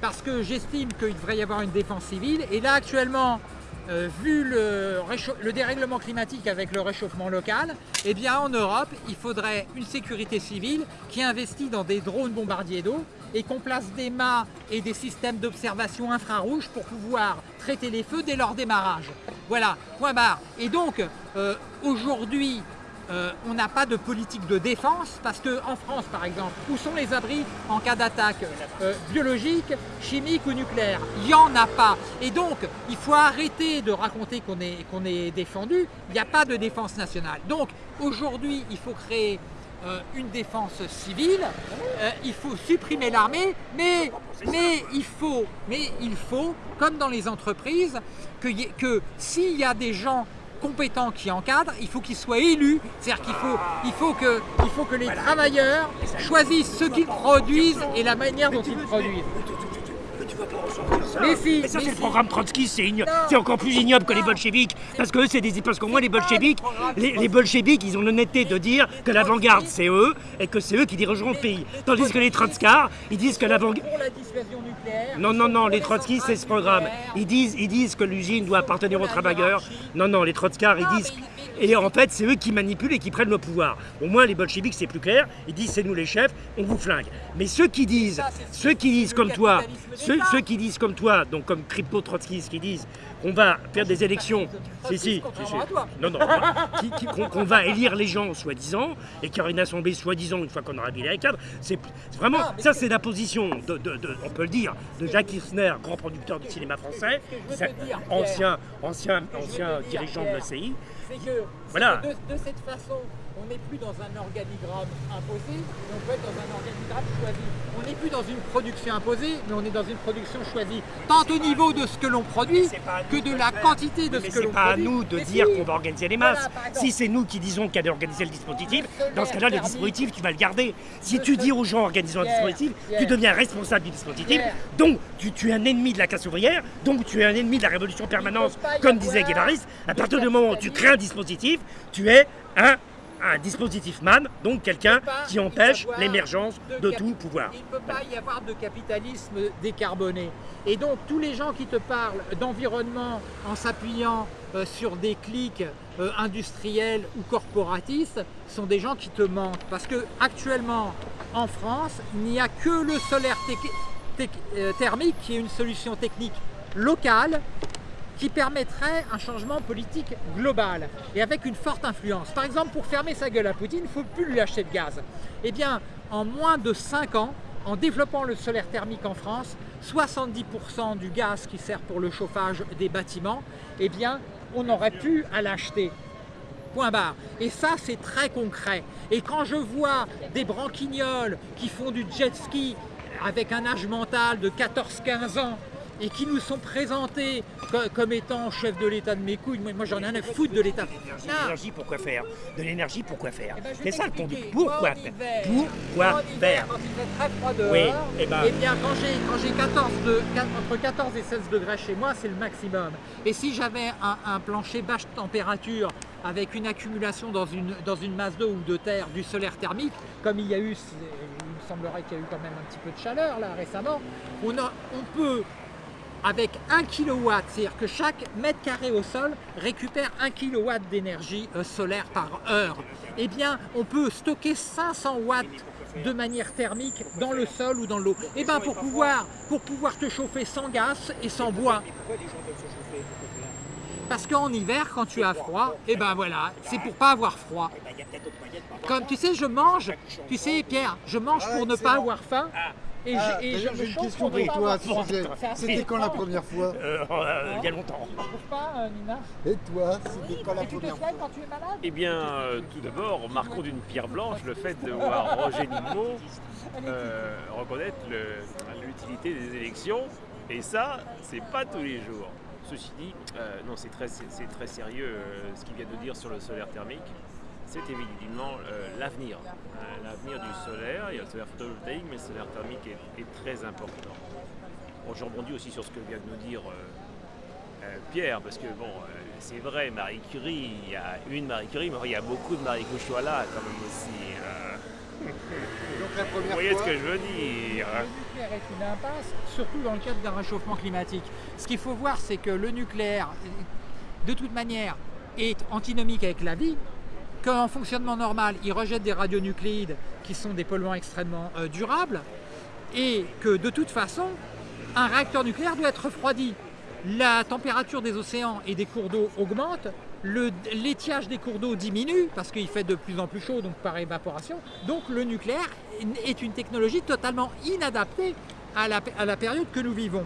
parce que j'estime qu'il devrait y avoir une défense civile. Et là, actuellement, euh, vu le, le dérèglement climatique avec le réchauffement local, eh bien, en Europe, il faudrait une sécurité civile qui investit dans des drones bombardiers d'eau et qu'on place des mâts et des systèmes d'observation infrarouge pour pouvoir traiter les feux dès leur démarrage. Voilà, point barre. Et donc, euh, aujourd'hui, euh, on n'a pas de politique de défense parce qu'en France, par exemple, où sont les abris en cas d'attaque euh, biologique, chimique ou nucléaire? Il n'y en a pas. Et donc, il faut arrêter de raconter qu'on est, qu'on est défendu. Il n'y a pas de défense nationale. Donc, aujourd'hui, il faut créer euh, une défense civile, Euh, il faut supprimer l'armée, mais, il faut, comme dans les entreprises, que, s'il y a des gens compétents qui encadrent, il faut qu'ils soient élus, c'est-à-dire qu'il faut, faut que les travailleurs choisissent ce qu'ils produisent et la manière dont ils produisent. Mais tu vas pas ressentir ça. Mais si, Mais ça, mais c'est le programme Trotsky, Non. c'est encore plus ignoble que les Non. bolcheviks. Parce que eux, c'est des. Parce qu'au moins, les programme les, les bolcheviks, ils ont l'honnêteté de dire que l'avant-garde, c'est eux, et que c'est eux qui dirigeront le pays. Tandis que les Trotskars, ils disent que l'avant-garde. Pour la dissuasion nucléaire. Non, non, non, les Trotsky, centrales c'est ce programme. Ils disent, ils disent que l'usine doit appartenir aux travailleurs. Non, non, les Trotskars, ils disent. Et en fait, c'est eux qui manipulent et qui prennent le pouvoir. Au moins, les bolcheviks, c'est plus clair. Ils disent, c'est nous les chefs, on vous flingue. Mais ceux qui disent, ça, ceux qui disent comme toi, ceux, qui disent comme toi, donc comme crypto trotskistes qui disent qu'on va faire des élections. Si, si. Non, non, qu'on va élire les gens, soi-disant, et qu'il y aura une assemblée, soi-disant, une fois qu'on aura viré les cadres. C'est vraiment, ça, c'est- la position, de, de- de- on peut le dire, de Jacques Kirchner, grand producteur du cinéma français, ancien, dirigeant de Pierre, l'OCI. C'est que, Voilà. de cette façon, on n'est plus dans un organigramme imposé, mais on peut être dans un organigramme choisi. On n'est plus dans une production imposée, mais on est dans une production choisie. Tant au niveau de ce que l'on produit, c'est que de la quantité de Mais ce que c'est l'on pas à produit. nous de Mais dire qu'on va organiser les masses. si c'est nous qui disons qu'il y a d'organiser le dispositif, dans ce cas-là, le dispositif, tu vas le garder. Si tu dis aux gens organisons un dispositif, tu deviens responsable du dispositif. Donc, tu, es un ennemi de la classe ouvrière, donc tu es un ennemi de la révolution permanente, comme disait Guévaris. À partir du moment où tu crées un dispositif, tu es un, un dispositif man, donc quelqu'un qui empêche l'émergence de tout pouvoir. Il ne peut pas y avoir de capitalisme décarboné. Et donc tous les gens qui te parlent d'environnement en s'appuyant euh, sur des clics euh, industriels ou corporatistes sont des gens qui te mentent. Parce que actuellement en France, il n'y a que le solaire euh, thermique qui est une solution technique locale qui permettrait un changement politique global et avec une forte influence. Par exemple, pour fermer sa gueule à Poutine, il ne faut plus lui acheter de gaz. Eh bien, en moins de 5 ans, en développant le solaire thermique en France, 70% du gaz qui sert pour le chauffage des bâtiments, eh bien, on aurait pu à l'acheter. Point barre. Et ça, c'est très concret. Et quand je vois des branquignoles qui font du jet ski avec un âge mental de 14-15 ans et qui nous sont présentés co- comme étant chef de l'État de mes couilles. Moi, j'en ai rien à foutre de l'État. De l'énergie, pourquoi faire? De l'énergie, pourquoi faire? Eh ben, C'est ça le ton. Pourquoi faire Pourquoi faire Quand il fait très froid dehors, Oui, eh ben- eh bien quand j'ai quand j'ai 14 de, quat- entre 14 et 16 degrés chez moi, c'est le maximum. Et si j'avais un, un plancher basse température avec une accumulation dans une, dans une masse d'eau ou de terre du solaire thermique, comme il y a eu, il me semblerait qu'il y a eu quand même un petit peu de chaleur là récemment, on, a- on peut avec 1 kW, c'est-à-dire que chaque mètre carré au sol récupère 1 kW d'énergie euh, solaire par heure. Eh bien, on peut stocker 500 watts de manière thermique dans le sol ou dans l'eau. Eh bien, pour pouvoir, te chauffer sans gaz et sans bois. Parce qu'en hiver, quand tu as froid, eh ben voilà, c'est pour pas avoir froid. Comme tu sais, je mange, tu sais Pierre, je mange pour ne pas avoir faim. Et Ah, et D'ailleurs, j'ai une question pour toi C'était quand la première fois Euh, euh, Il y a longtemps. Pas, euh, Nina Et toi, c'était quand la Et tu te première fois soignes quand tu es malade Eh bien, euh, tout d'abord, marquons d'une pierre blanche le fait de voir Roger Nimmo euh, reconnaître l'utilité des élections. Et ça, c'est pas tous les jours. Ceci dit, euh, non, c'est très, très sérieux euh, ce qu'il vient de dire sur le solaire thermique. C'est évidemment euh, l'avenir. Euh, l'avenir du solaire, il y a le solaire photovoltaïque, mais le solaire thermique est, est très important. Bon, je rebondis aussi sur ce que vient de nous dire euh, Pierre, parce que bon, c'est vrai, Marie Curie, il y a une Marie Curie, mais il y a beaucoup de Marie là quand même aussi. (laughs) Donc la vous première voyez ce que je veux dire Le nucléaire est une impasse, surtout dans le cadre d'un réchauffement climatique. Ce qu'il faut voir, c'est que le nucléaire, de toute manière, est antinomique avec la vie, qu'en fonctionnement normal, il rejette des radionucléides qui sont des polluants extrêmement euh, durables, et que de toute façon, un réacteur nucléaire doit être refroidi. La température des océans et des cours d'eau augmente, l'étiage des cours d'eau diminue parce qu'il fait de plus en plus chaud, donc par évaporation. Donc le nucléaire est une technologie totalement inadaptée à la, à la période que nous vivons.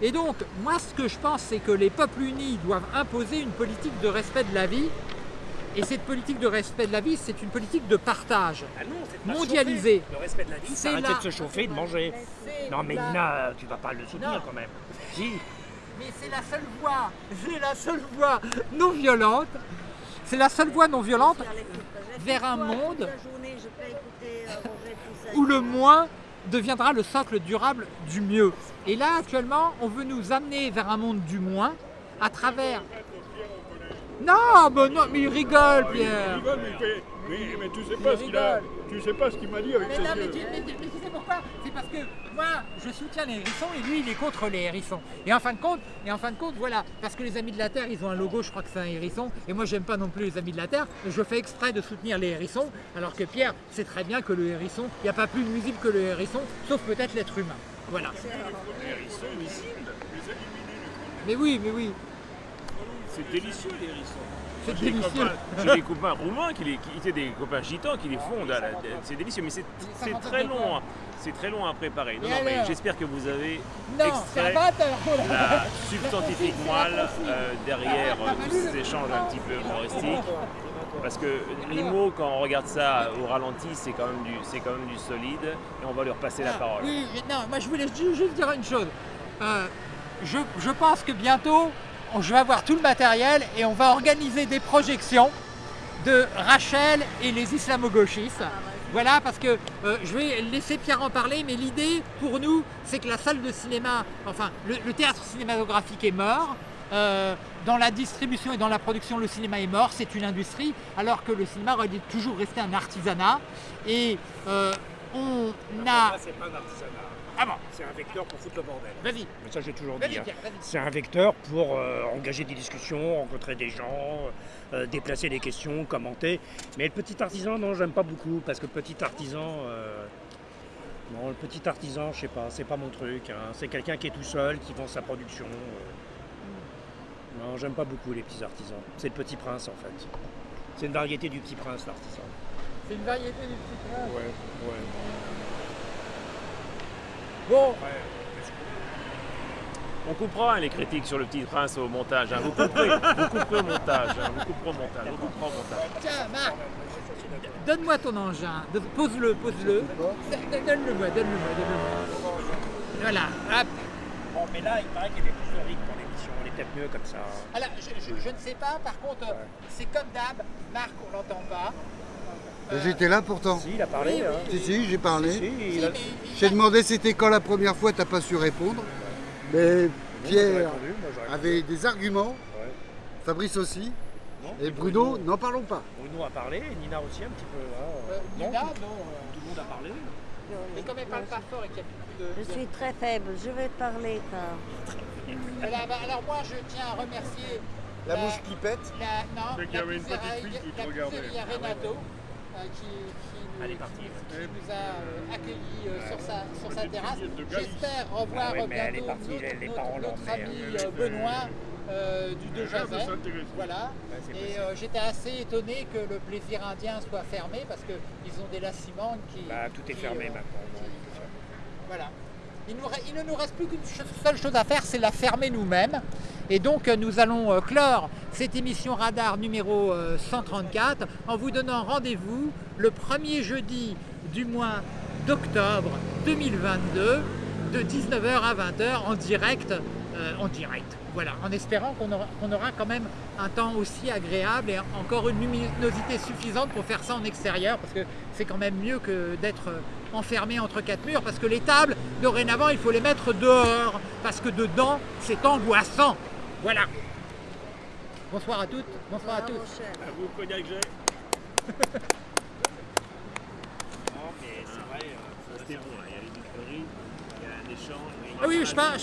Et donc, moi, ce que je pense, c'est que les peuples unis doivent imposer une politique de respect de la vie. Et cette politique de respect de la vie, c'est une politique de partage. Ah non, c'est pas Mondialisé. chauffer. Le respect de la vie, C'est arrêter la- de se chauffer et de manger. Non mais la- Nina, tu vas pas le Non. soutenir quand même. Si. Mais c'est la seule voie, c'est la seule voie non violente, c'est la seule voie non violente vers un monde où le moins deviendra le socle durable du mieux. Et là, actuellement, on veut nous amener vers un monde du moins à travers... Non, mais non, mais il rigole, Il Pierre rigole, mais, il fait- mais, mais tu sais pas ce qu'il a. Tu sais pas ce qu'il m'a dit avec Mais ses non, mais yeux. tu, mais- mais tu sais pourquoi? C'est parce que moi, je soutiens les hérissons et lui, il est contre les hérissons. Et en fin de compte, et en fin de compte, voilà, parce que les Amis de la Terre, ils ont un logo, je crois que c'est un hérisson, et moi, j'aime pas non plus les Amis de la Terre. Je fais exprès de soutenir les hérissons, alors que Pierre sait très bien que le hérisson, il n'y a pas plus nuisible que le hérisson, sauf peut-être l'être humain. Voilà. Mais oui, mais oui, C'est délicieux les hérissons. c'est délicieux. copains- J'ai des copains roumains, qui, les, qui étaient des copains gitans qui les la- C'est délicieux, mais c'est très long. hein. C'est très long à préparer. Non, non, mais j'espère que vous avez Non, extrait 20 heures. la substantifique (laughs) moelle euh, derrière euh, tous ces échanges un petit peu humoristiques. Parce que l'IMO, quand on regarde ça au ralenti, c'est quand, même du- c'est quand même du solide. Et on va lui repasser la Ah, parole. Oui, mais non, moi je voulais ju- juste dire une chose. Euh, je, je pense que bientôt, je vais avoir tout le matériel et on va organiser des projections de Rachel et les islamo-gauchistes. Voilà, parce que euh, je vais laisser Pierre en parler, mais l'idée pour nous, c'est que la salle de cinéma, enfin, le, le théâtre cinématographique est mort. Euh, dans la distribution et dans la production, le cinéma est mort, c'est une industrie, alors que le cinéma aurait toujours rester un artisanat. Et euh, on a... pas un artisanat. Ah bon, C'est un vecteur pour foutre le bordel. vas-y, Mais ça j'ai toujours dit. hein. C'est un vecteur pour euh, engager des discussions, rencontrer des gens, euh, déplacer des questions, commenter. Mais le petit artisan, non, j'aime pas beaucoup parce que le petit artisan, euh, non, le petit artisan, je sais pas, c'est pas mon truc. hein. C'est quelqu'un qui est tout seul, qui vend sa production. euh. Non, j'aime pas beaucoup les petits artisans. C'est le petit prince en fait. C'est une variété du petit prince, l'artisan. C'est une variété du petit prince. Ouais, ouais. Bon, On coupera hein, les critiques sur le petit prince au montage. hein. Vous couperez, (laughs) vous couperez au montage. hein. Vous couperez au montage. Vous couperez au montage. tiens, Marc, donne-moi ton engin. Pose-le, pose-le. Donne-le-moi, donne-le-moi, donne-le-moi. Voilà, hop. Bon, mais là, il paraît qu'il y avait plus de rythme dans l'émission. On est peut-être mieux comme ça. Alors, je, je- je ne sais pas, par contre, c'est comme d'hab, Marc, on l'entend pas. J'étais là pourtant. Si, il a parlé. Oui, hein. Si, si, j'ai parlé. Si, si, il a... J'ai demandé c'était quand la première fois, t'as pas su répondre. Mais Pierre répondu, avait des arguments, Ouais. Fabrice aussi, Non, et Bruno, n'en parlons pas. Bruno a parlé, et Nina aussi un petit peu. hein. euh, non, Nina, tout, non. euh, tout le monde a parlé. Mais comme elle parle pas fort et qu'il y a beaucoup de... Je suis très faible, je vais parler bah, alors moi, je tiens à remercier... La mouche qui pète. La, non, y la avait une petite fille qui te la regardait. Renato, qui, qui partie. qui nous a euh, accueillis euh, sur sa, sur sa Petite terrasse. J'espère revoir Ah ouais, bientôt partie, notre, ami euh, Benoît euh, du De. Voilà. Et euh, j'étais assez étonné que le plaisir indien soit fermé parce qu'ils ont des laciments qui. Bah, tout est qui, fermé euh, maintenant. voilà. Il, ne nous reste plus qu'une seule chose à faire, c'est la fermer nous-mêmes. Et donc euh, nous allons euh, clore cette émission Radar numéro euh, 134 en vous donnant rendez-vous le premier jeudi du mois d'octobre 2022 de 19h à 20h en direct. euh, en direct. Voilà, en espérant qu'on aura, qu'on aura quand même un temps aussi agréable et encore une luminosité suffisante pour faire ça en extérieur, parce que c'est quand même mieux que d'être euh, enfermé entre quatre murs, parce que les tables, dorénavant, il faut les mettre dehors, parce que dedans, c'est angoissant. Voilà. Bonsoir à toutes, bonsoir à tous. À vous, cognac (laughs) j'ai. Non, mais c'est vrai. euh, C'était bon, là. il y a les micreries, il y a un échange. mais il y a Ah oui, je parle,